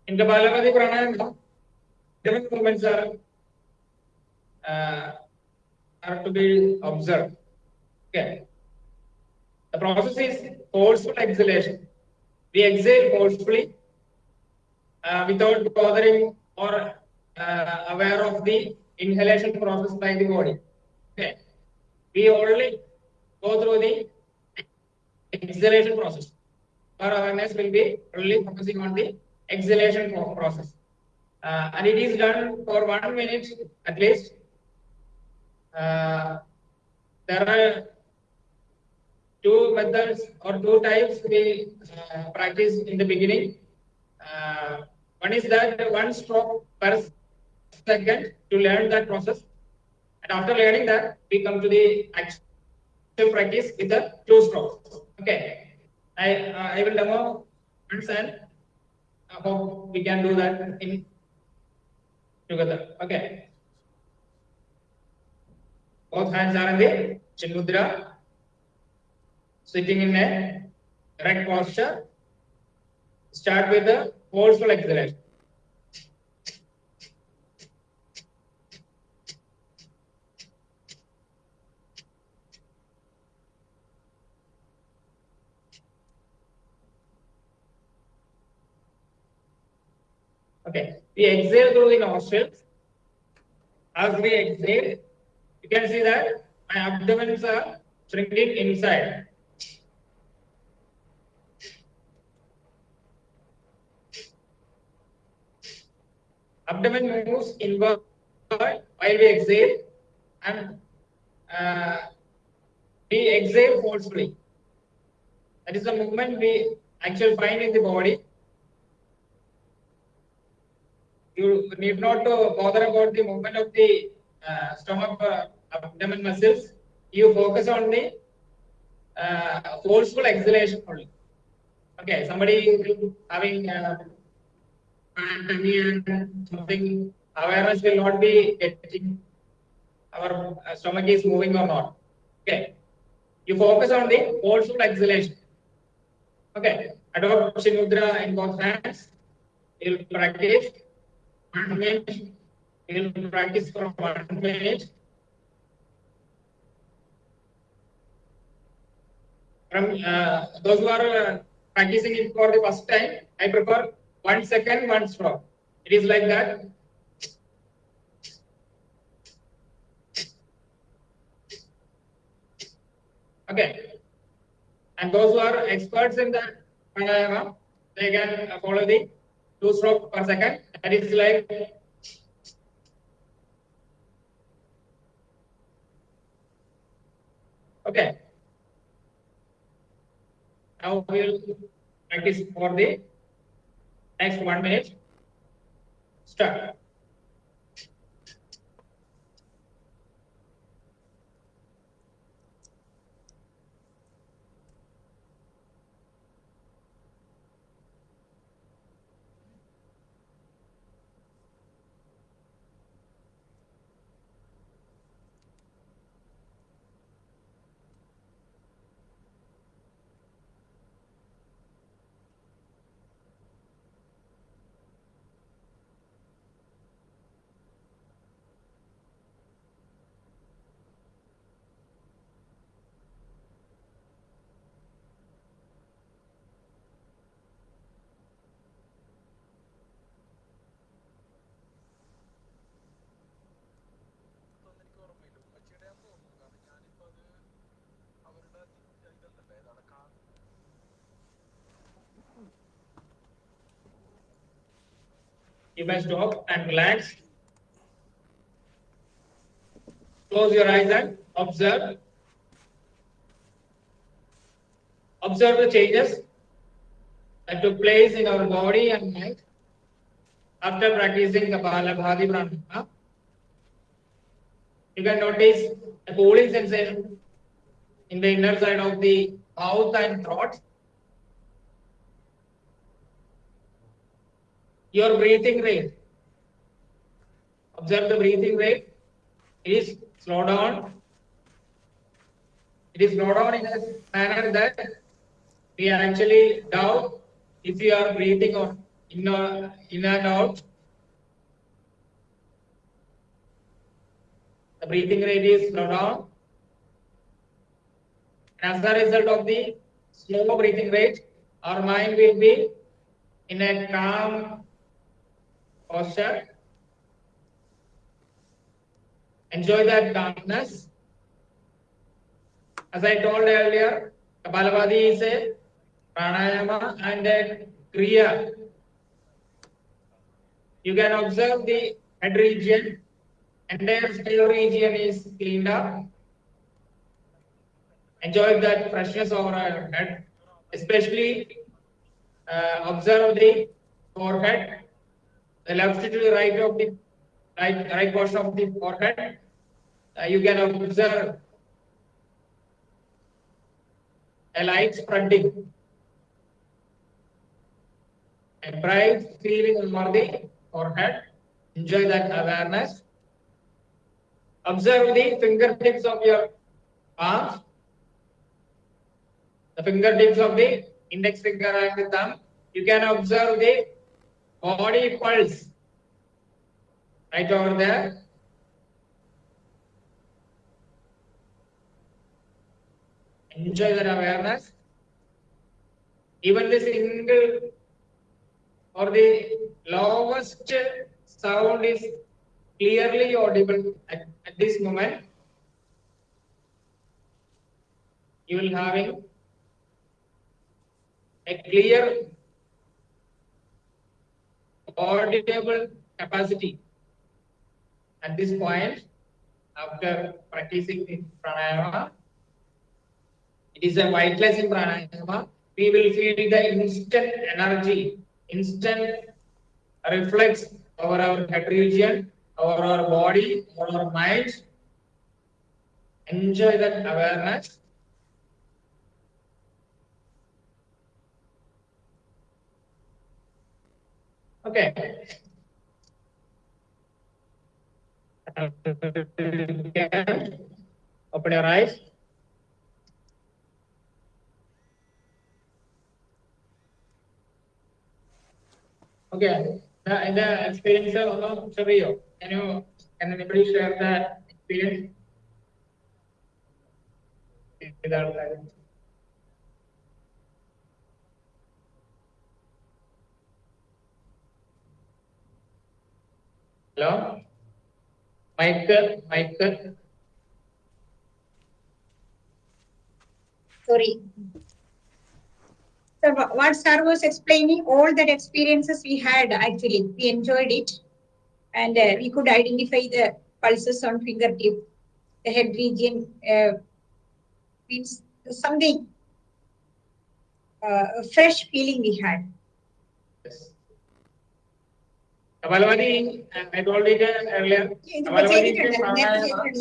Speaker 4: In the Kapalabhati Pranayama, different movements are uh, are to be observed. Okay. The process is forceful exhalation. We exhale forcefully uh, without bothering or uh, aware of the inhalation process by the body. Okay. We only go through the exhalation process. Our awareness will be only focusing on the exhalation process. Uh, and it is done for one minute at least. Uh, there are two methods or two types we uh, practice in the beginning. Uh, one is that one stroke per second to learn that process. And after learning that, we come to the actual practice with the two strokes. Okay. I, uh, I will demo once and I hope we can do that in together. Okay. Both hands are in the chin mudra, sitting in a erect posture. Start with the forceful exhalation. Okay, we exhale through the nostrils. As we exhale, you can see that my abdomens are shrinking inside. Abdomen moves inward while we exhale and uh, we exhale forcefully. That is the movement we actually find in the body. You need not to bother about the movement of the uh, stomach uh, abdomen muscles. You focus on the uh, forceful exhalation only. Okay, somebody having uh, and something awareness will not be getting our uh, stomach is moving or not. Okay, you focus on the forceful exhalation. Okay, adopt Chin Mudra in both hands. You'll practice one minute. You'll practice for one minute. From uh, those who are uh, practicing it for the first time, I prefer one second, one stroke. It is like that. Okay. And those who are experts in the pranayama, they can uh, follow the two stroke per second. That is like okay. Now we will practice for the next one minute. Start. You may stop and relax. Close your eyes and observe. Observe the changes that took place in our body and mind after practicing Kapalabhati Pranayama. You can notice a cooling sensation in the inner side of the mouth and throat. Your breathing rate. Observe the breathing rate. It is slow down. It is slow down in a manner that we actually doubt if you are breathing on in, or, in and out. The breathing rate is slow down. As a result of the slow breathing rate, our mind will be in a calm posture. Enjoy that darkness. As I told earlier, Kapalabhati is a pranayama and a kriya. You can observe the head region, entire scale region is cleaned up. Enjoy that freshness over our head, especially uh, observe the forehead, the left to the right of the right, right portion of the forehead. Uh, you can observe a light spreading, a bright feeling over the forehead. Enjoy that awareness. Observe the fingertips of your palms, the fingertips of the index finger and the thumb. You can observe the body pulse right over there. Enjoy that awareness. Even the single or the lowest sound is clearly audible at, at this moment. You will having a clear audible capacity at this point after practicing the pranayama. It is a weightless in pranayama. We will feel the instant energy, instant reflex over our head region, over our body, over our mind. Enjoy that awareness. Okay. Open your eyes. Okay, the, the experience of Rio. Can you, can anybody share that experience? Hello? Michael, Michael.
Speaker 3: Sorry. So wha- what sir was explaining, all that experiences we had actually, we enjoyed it. And uh, we could identify the pulses on fingertip, the head region, uh, means something, uh, a fresh feeling we had.
Speaker 4: Yes.
Speaker 3: Kapalbhati ഇത് already earlier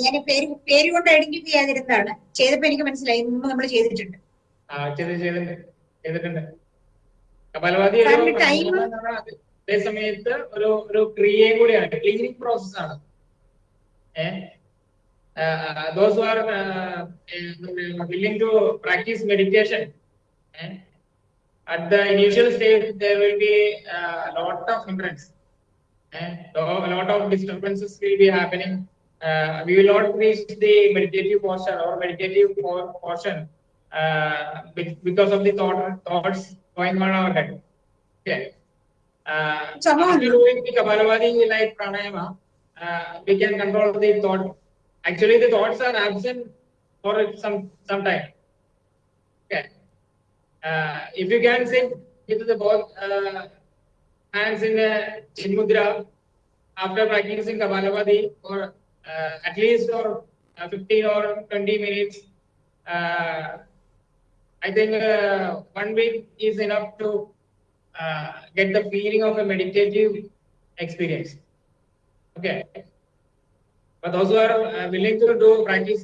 Speaker 3: ഞാൻ പേര് പേര് കൊണ്ട് identify ചെയ്യാതിരുന്നതാണ്. ചെയ്തപ്പോ എനിക്ക് മനസ്സിലായി. മുമ്പ് നമ്മൾ ചെയ്തിട്ടുണ്ട്.
Speaker 4: ആ ചെയ്തിട്ടുണ്ട്. ചെയ്തിട്ടുണ്ട്
Speaker 3: കപാലഭാതി
Speaker 4: അതേ സമയത്ത് ഒരു ഒരു ക്രിയയും കൂടിയാണ്. ക്ലീനിങ് പ്രോസസ് ആണ്. Those are willing to practise meditation at the initial stage there will be lot of hindrance and a lot of disturbances will be happening uh, we will not reach the meditative portion or meditative portion uh, because of the thought, thoughts going on our head. Okay. Uh, after doing the Kapalabhati like pranayama, uh, we can control the thought. Actually, the thoughts are absent for some some time. Okay. Uh, if you can sit with the both uh, hands in a chin mudra after practicing Kapalabhati for uh, at least for uh, 15 or 20 minutes. Uh, I think uh, one week is enough to uh, get the feeling of a meditative experience. Okay. But those who are uh, willing to do practice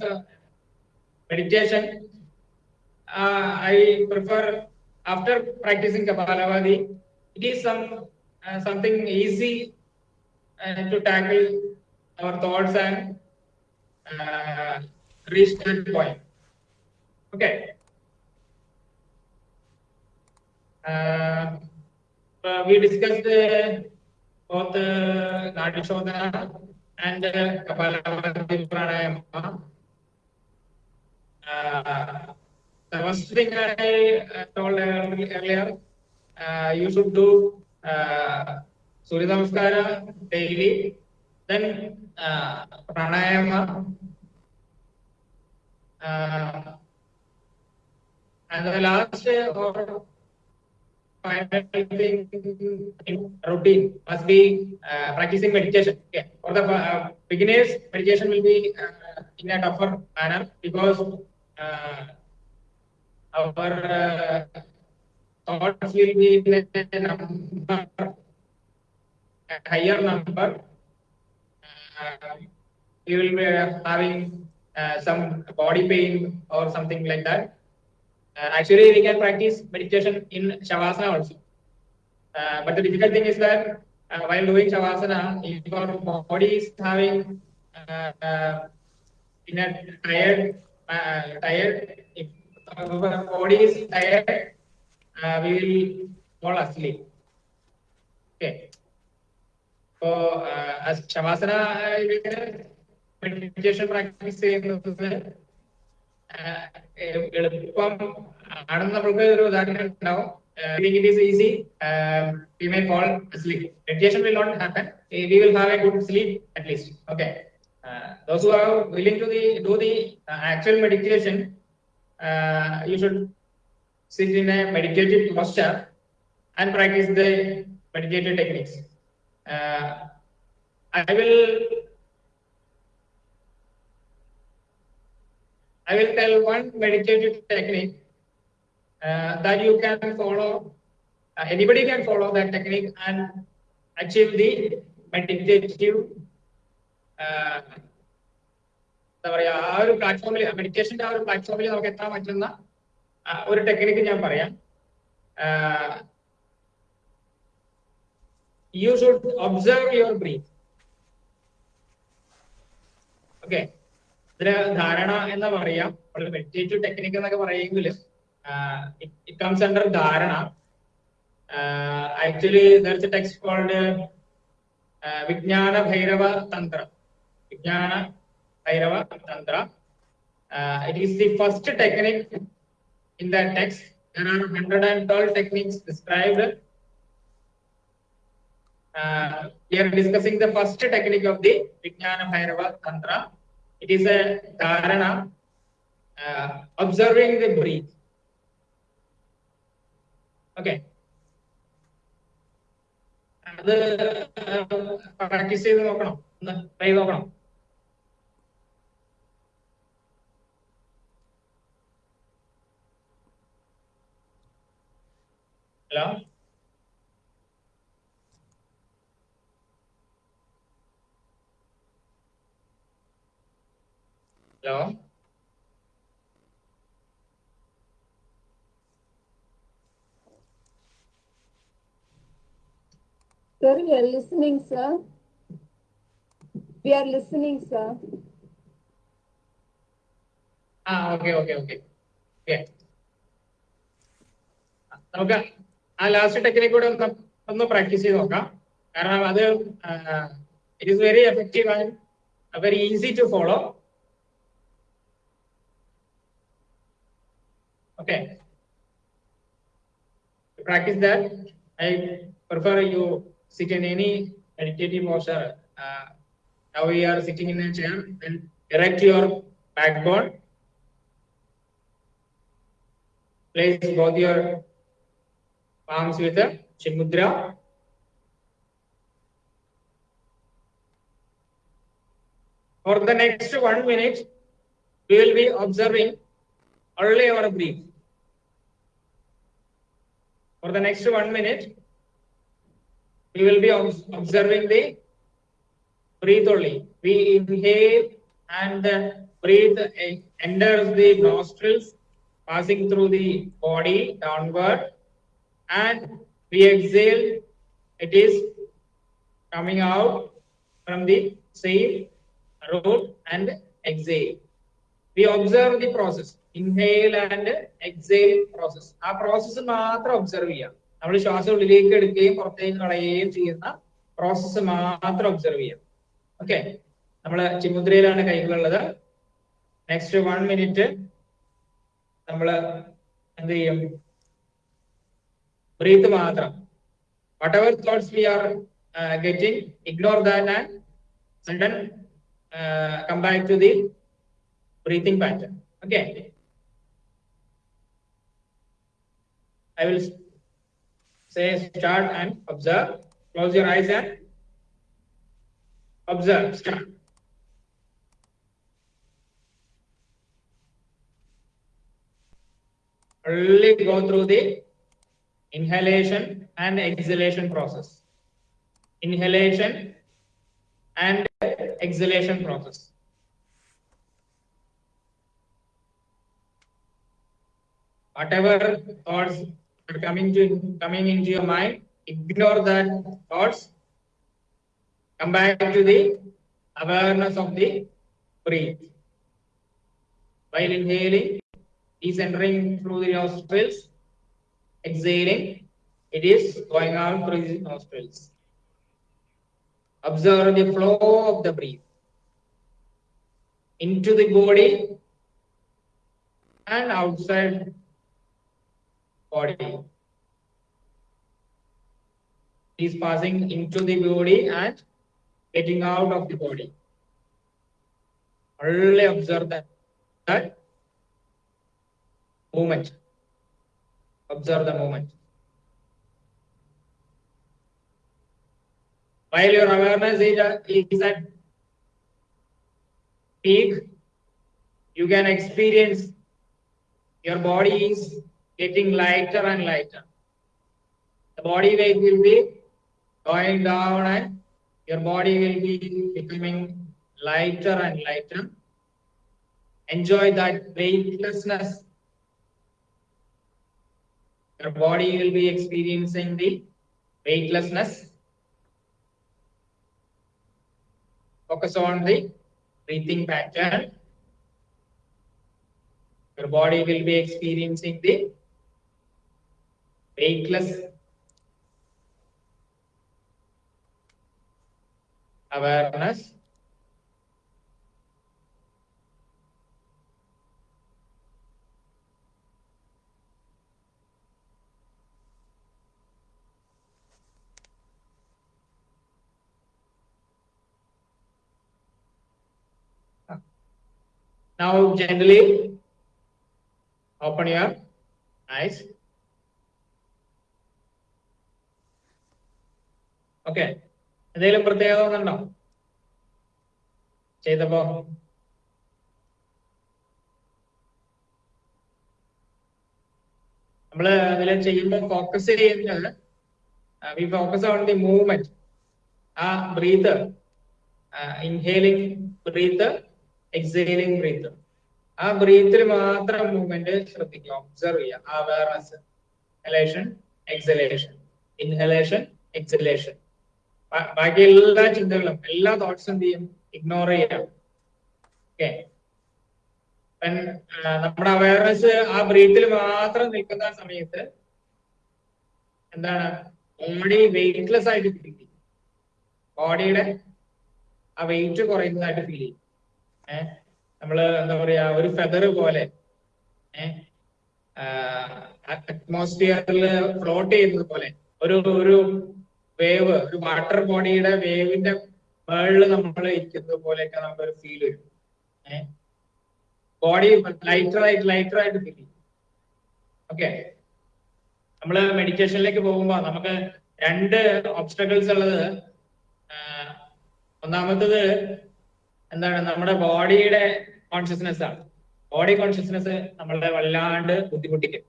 Speaker 4: meditation, I prefer after practicing Kapalabhati, it is some uh, something easy uh, to tackle our thoughts and uh, reach that point. Okay. Uh, uh, we discussed uh, both uh, Nadi Shodhana and uh, Pranayama. Uh, the first thing I told earlier, you should do uh, uh, Pranayama, uh, and the last uh, or final thing in routine must be uh, practicing meditation. Okay. For the uh, beginners, meditation will be uh, in a tougher manner because uh, our uh, thoughts will be in a number, a higher number. Uh, we will be having uh, some body pain or something like that. Uh, actually, we can practice meditation in Shavasana also. Uh, but the difficult thing is that uh, while doing Shavasana, if your body is having uh, uh, in a tired, uh, tired, if our body is tired, uh, we will fall asleep. Okay. So, uh, as Shavasana, uh, meditation practice ചെയ്യുന്നത് ആഹ് എളുപ്പം ആണെന്ന് നമ്മൾക്ക് ഒരു ഉദാഹരണം ഉണ്ടാവും it is easy we may call sleep meditation will not happen we will have A good sleep at least okay those who are willing to the do the actual meditation you should sit in a meditative posture and practice the meditative techniques. Uh, I will I will tell one meditative technique uh, that you can follow. Uh, anybody can follow that technique and achieve the meditative. Uh, എന്താ പറയാ ആ ഒരു പ്ലാറ്റ്ഫോമിൽ മെഡിറ്റേഷന്റെ ആ ഒരു പ്ലാറ്റ്ഫോമിൽ നമുക്ക് എത്താൻ പറ്റുന്ന ആ, ഒരു ടെക്നിക്ക് ഞാൻ പറയാം. You should observe your breath okay ഇതിന് ധാരണ എന്ന് പറയാം. മെഡിറ്റേറ്റീവ് ടെക്നിക്ക് എന്നൊക്കെ പറയുമെങ്കിൽ it comes under dharana. Actually there's text called Vijnana Bhairava Tantram. Vijnana Bhairava Tantra. It is the first technique in that text. There are 112 techniques described. Uh, we are discussing the first technique of the Vijnana Bhairava Tantra. It is a dharana, uh, observing the breath. Okay. അത് practice ചെയ്ത് നോക്കണം ഒന്ന് try നോക്കണം hello hello
Speaker 1: Sir, we are listening, sir. We are listening, sir.
Speaker 4: ആ okay okay okay okay നമുക്ക് ആ last technique കൂടെ ഒന്ന് ഒന്ന് പ്രാക്ടീസ് ചെയ്ത് നോക്കാം കാരണം അത് it is very effective and very easy to follow okay practice that I prefer U sit in any meditative posture. Uh, now we are sitting in a chair and erect your backbone. Place both your palms with a chin mudra. For the next one minute, we will be observing early or breathe. For the next one minute, we will be observing the breathe only. We inhale and breathe enters the nostrils, passing through the body downward. And we exhale. It is coming out from the same root and exhale. We observe the process, inhale and exhale process. ആ process മാത്രം observe ചെയ്യാം നമ്മൾ ശ്വാസം ഉള്ളിലേക്ക് എടുക്കുകയും പുറത്തേക്ക് കളയുകയും ചെയ്യുന്ന പ്രോസസ്സ് മാത്രം ഒബ്സർവ് ചെയ്യാം ഓക്കെ നമ്മൾ ചിമുദ്രയിലാണ് കൈകളുള്ളത് നെക്സ്റ്റ് വൺ മിനിറ്റ് നമ്മൾ എന്ത് ചെയ്യും breathe mantra. Whatever thoughts we are uh, getting, ignore that and, and then uh, come back to the breathing pattern. Okay. I will say start and observe. Close your eyes and observe. Start. Only go through the inhalation and exhalation process. Inhalation and exhalation process. Whatever thoughts are coming to coming into your mind, ignore that thoughts. Come back to the awareness of the breath. While inhaling, is entering through the nostrils. Exhaling, it is going out through the nostrils. Observe the flow of the breath into the body and outside body. Is passing into the body and getting out of the body. Only observe that, that movement. Observe the movement. While your awareness at, uh, is at peak, you can experience your body is getting lighter and lighter. The body weight will be going down and your body will be becoming lighter and lighter. Enjoy that weightlessness. Your body will be experiencing the weightlessness. Focus on the breathing pattern. Your body will be experiencing the weightless awareness. Now generally, open your eyes. Okay എന്തെങ്കിലും പ്രത്യേകത തോന്നുന്നുണ്ടോ ചെയ്തപ്പോ? നമ്മൾ അതിൽ ചെയ്യുമ്പോൾ focus ചെയ്യുന്നത് we focus on the movement ആ breath inhaling breath exhaling breath ആ ബ്രീത്തിൽ മാത്രം മൂവ്മെന്റ് ശ്രദ്ധിക്കുക ഒബ്സർവ് ചെയ്യുക. Awareness inhalation exhalation inhalation exhalation ബാക്കി എല്ലാ ചിന്തകളും എല്ലാ തോട്ട്സും എന്ത് ചെയ്യും? ഇഗ്നോർ ചെയ്യാം നമ്മുടെ അവയർനെസ് ആ ബ്രീത്തിൽ മാത്രം നിൽക്കുന്ന സമയത്ത് എന്താണ്? ബോഡി വെയിറ്റ്ലെസ് ആയിട്ട് ഫീൽ ചെയ്യും. ബോഡിയുടെ ആ വെയിറ്റ് കുറയുന്നതായിട്ട് ഫീൽ ചെയ്യും. ഏഹ് നമ്മൾ എന്താ പറയാ ഒരു ഫെദർ പോലെ ഏഹ് അറ്റ്മോസ്ഫിയറിൽ ഫ്ലോട്ട് ചെയ്യുന്നത് പോലെ ഒരു ഒരു വേവ് ഒരു വാട്ടർ ബോഡിയുടെ വേവിന്റെ മേളിൽ നമ്മൾ ഇരിക്കുന്നത് പോലെയൊക്കെ നമുക്കൊരു ഫീൽ വരും ബോഡി ലൈറ്റർ ആയിട്ട് ലൈറ്റർ ആയിട്ട് ഫീൽ ചെയ്യും. ഓക്കെ നമ്മൾ മെഡിറ്റേഷനിലേക്ക് പോകുമ്പോൾ നമുക്ക് രണ്ട് ഓബ്സ്റ്റക്കിൾസ് ഉള്ളത് ഒന്നാമത്തത് എന്താണ് നമ്മുടെ ബോഡിയുടെ കോൺഷ്യസ്നെസ് ആണ്. ബോഡി കോൺഷ്യസ്നെസ് നമ്മളെ വല്ലാണ്ട് ബുദ്ധിമുട്ടിക്കും.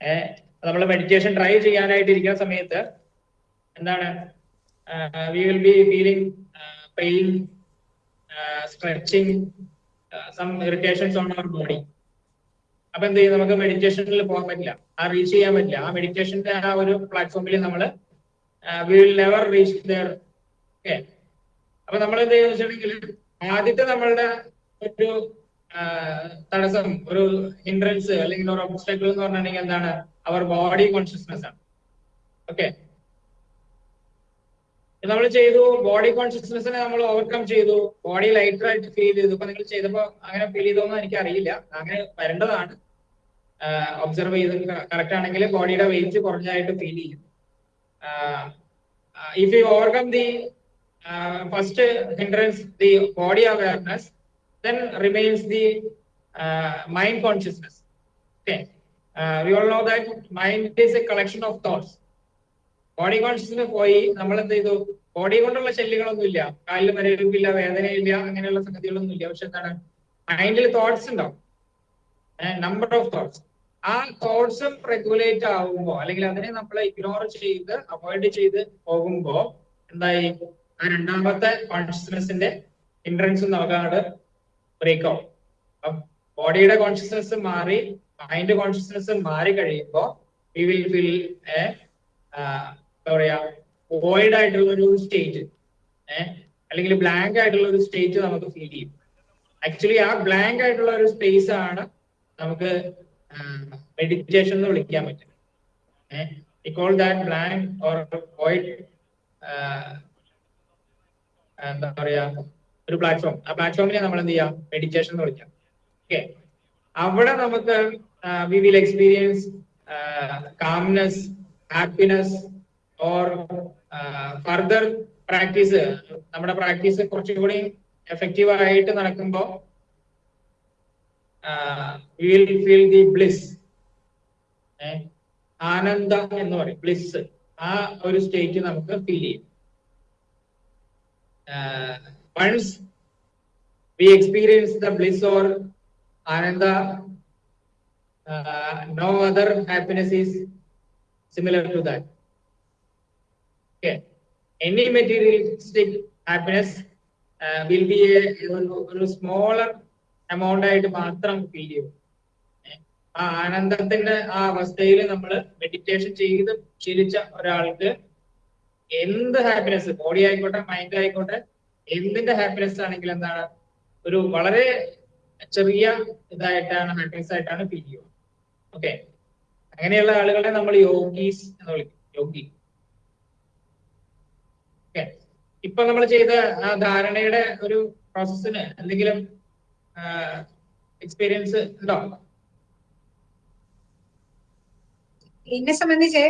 Speaker 4: ഏഹ് നമ്മൾ മെഡിറ്റേഷൻ ട്രൈ ചെയ്യാനായിട്ട് ഇരിക്കുന്ന സമയത്ത് എന്താണ് we will be feeling pain stretching some irritations on our body അപ്പൊ എന്ത് ചെയ്യും? നമുക്ക് മെഡിറ്റേഷനിൽ പോകാൻ പറ്റില്ല. ആ റീച്ച് ചെയ്യാൻ പറ്റില്ല. ആ മെഡിറ്റേഷന്റെ ആ ഒരു പ്ലാറ്റ്ഫോമിൽ നമ്മൾ we will never reach there okay അപ്പൊ നമ്മൾ എന്ത് ചെയ്യുന്ന വെച്ചിട്ടുണ്ടെങ്കിൽ ആദ്യത്തെ നമ്മളുടെ ഒരു തടസ്സം ഒരു ഹിൻഡ്രൻസ് അല്ലെങ്കിൽ ഒരു ഒബ്സ്റ്റക്കിൾ എന്ന് പറഞ്ഞിട്ടുണ്ടെങ്കിൽ എന്താണ്? അവർ ബോഡി കോൺഷ്യസ്നെസ് ആണ്. ഓക്കെ നമ്മൾ ചെയ്തു ബോഡി കോൺഷ്യസ്നെസ്സിനെ നമ്മൾ ഓവർകം ചെയ്തു ബോഡി ലൈറ്റർ ആയിട്ട് ഫീൽ ചെയ്തു. ഇപ്പൊ നിങ്ങൾ ചെയ്തപ്പോ അങ്ങനെ ഫീൽ ചെയ്തോന്ന് എനിക്ക് അറിയില്ല അങ്ങനെ വരേണ്ടതാണ്. ഒബ്സർവ് ചെയ്ത് കറക്റ്റ് ആണെങ്കിൽ ബോഡിയുടെ വെയിറ്റ് കുറഞ്ഞായിട്ട് ഫീൽ ചെയ്യും. If you overcome the first hindrance the body awareness, then remains the uh, mind consciousness. Okay. Uh, we all know that mind is a collection of thoughts. Body consciousness പോയി നമ്മൾ എന്ത് ചെയ്തു? Body കൊണ്ടുള്ള ശല്യങ്ങളൊന്നും ഇല്ല. കാലിൽ മരവിപ്പില്ല വേദനയില്ല അങ്ങനെയുള്ള സംഗതികളൊന്നും ഇല്ല. പക്ഷെ എന്താണ്? മൈൻഡിൽ തോട്ട്സ് ഉണ്ടാവും. നമ്പർ ഓഫ് തോട്ട്സ് ആ തോട്ട്സും റെഗുലേറ്റ് ആവുമ്പോ അല്ലെങ്കിൽ അതിനെ നമ്മൾ ഇഗ്നോർ ചെയ്ത് അവോയ്ഡ് ചെയ്ത് പോകുമ്പോ എന്തായി? ആ രണ്ടാമത്തെ കോൺഷ്യസ്നെസിന്റെ എൻട്രൻസ് നമുക്കാണ് ബ്രേക്ക് ആവും ബോഡിയുടെ കോൺഷ്യസ്നെസ് മാറി മൈൻഡ് കോൺഷ്യസ്നെസ് മാറി കഴിയുമ്പോ വി വിൽ ഫീൽ എന്താ പറയാ വോയിഡ് ആയിട്ടുള്ള ഒരു സ്റ്റേറ്റ് അല്ലെങ്കിൽ ബ്ലാങ്ക് ആയിട്ടുള്ള ഒരു സ്റ്റേറ്റ് നമുക്ക് ഫീൽ ചെയ്യും. ആക്ച്വലി ആ ബ്ലാങ്ക് ആയിട്ടുള്ള ഒരു സ്പേസ് ആണ് നമുക്ക് മെഡിറ്റേഷൻ എന്ന് വിളിക്കാൻ പറ്റും ഏഹ് call that blank or void എന്താ പറയാ ഒരു പ്ലാറ്റ്ഫോം ആ പ്ലാറ്റ്ഫോമിനെ നമ്മൾ എന്ത് ചെയ്യാം? മെഡിറ്റേഷൻ എന്ന് വിളിക്കാം. ഓക്കെ അവിടെ നമുക്ക് we will experience calmness happiness or further practice നമ്മുടെ പ്രാക്ടീസ് കുറച്ചും കൂടി എഫക്റ്റീവ് ആയിട്ട് നടക്കുമ്പോൾ we will feel the bliss ആനന്ദ എന്ന് പറയും. ബ്ലിസ് ആ ഒരു സ്റ്റേറ്റ് നമുക്ക് ഫീൽ ചെയ്യും. Once we experience the bliss or ananda, uh, no other happiness is similar to that. Okay. Any materialistic happiness uh, will be a, ഒരു smaller amount ആയിട്ട് മാത്രം feel ചെയ്യും ആ ആനന്ദത്തിന്റെ ആ അവസ്ഥയിൽ നമ്മൾ മെഡിറ്റേഷൻ ചെയ്ത് ശീലിച്ച ഒരാൾക്ക് എന്ത് ഹാപ്പിനെസ് ബോഡി ആയിക്കോട്ടെ മൈൻഡ് ആയിക്കോട്ടെ എന്തിന്റെ ഹാപ്പിനെസ് ആണെങ്കിൽ എന്താണ്? ഒരു വളരെ ചെറിയ ഇതായിട്ടാണ് ഹാപ്പിനെസ് ആയിട്ടാണ് ഫീൽ ചെയ്യുന്നത് ഓക്കെ അങ്ങനെയുള്ള ആളുകളെ നമ്മൾ യോഗീസ് എന്ന് വിളിക്കും. യോഗി ഓക്കെ ഇപ്പൊ നമ്മൾ ചെയ്ത ആ ധാരണയുടെ ഒരു പ്രോസസ്സിന് എന്തെങ്കിലും എക്സ്പീരിയൻസ് ഉണ്ടോ?
Speaker 3: എന്നെ സംബന്ധിച്ച്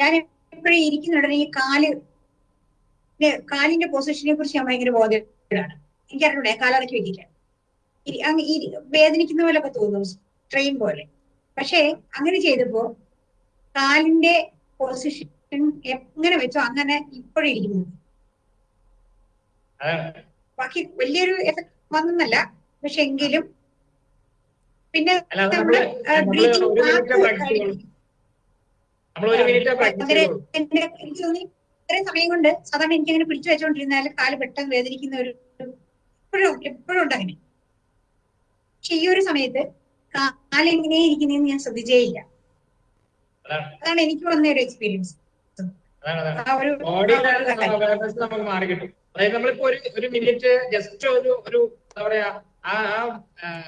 Speaker 3: ഞാൻ എപ്പോഴും ഇരിക്കുന്നുടനെ ഈ കാൽ കാലിന്റെ പൊസിഷനെ കുറിച്ച് ഞാൻ ഭയങ്കര ബോധ്യമാണ് എനിക്കറിഞ്ഞൂടെ വെക്കില്ല അങ്ങ് ഇരി- വേദനിക്കുന്ന പോലൊക്കെ തോന്നും ട്രെയിൻ പോലെ. പക്ഷേ അങ്ങനെ ചെയ്തപ്പോ കാലിന്റെ പൊസിഷൻ എങ്ങനെ വെച്ചോ അങ്ങനെ ഇപ്പോഴും ഇരിക്കുന്നു. ബാക്കി വലിയൊരു എഫക്ട് വന്നല്ല പക്ഷെ എങ്കിലും പിന്നെ നമ്മുടെ
Speaker 4: നമ്മൾ
Speaker 3: ഇത്രയും സമയം കൊണ്ട് സാധാരണ എനിക്ക് അങ്ങനെ പിടിച്ചു വെച്ചോണ്ടിരുന്നാൽ കാൽ പെട്ടെന്ന് വേദനിക്കുന്ന ഒരു എപ്പോഴും എപ്പോഴും ഉണ്ട് അങ്ങനെ. പക്ഷെ ഈ ഒരു സമയത്ത് കാലെങ്ങനെ ഇരിക്കുന്നതെന്ന് ഞാൻ ശ്രദ്ധിച്ചേയില്ല.
Speaker 4: അതാണ്.
Speaker 3: എനിക്ക് വന്ന ഒരു എക്സ്പീരിയൻസ്
Speaker 4: നമുക്ക് മാറി കിട്ടും. അതായത് നമ്മളിപ്പോ ഒരു ഒരു മിനിറ്റ് ജസ്റ്റ് ഒരു ഒരു എന്താ പറയാ ആ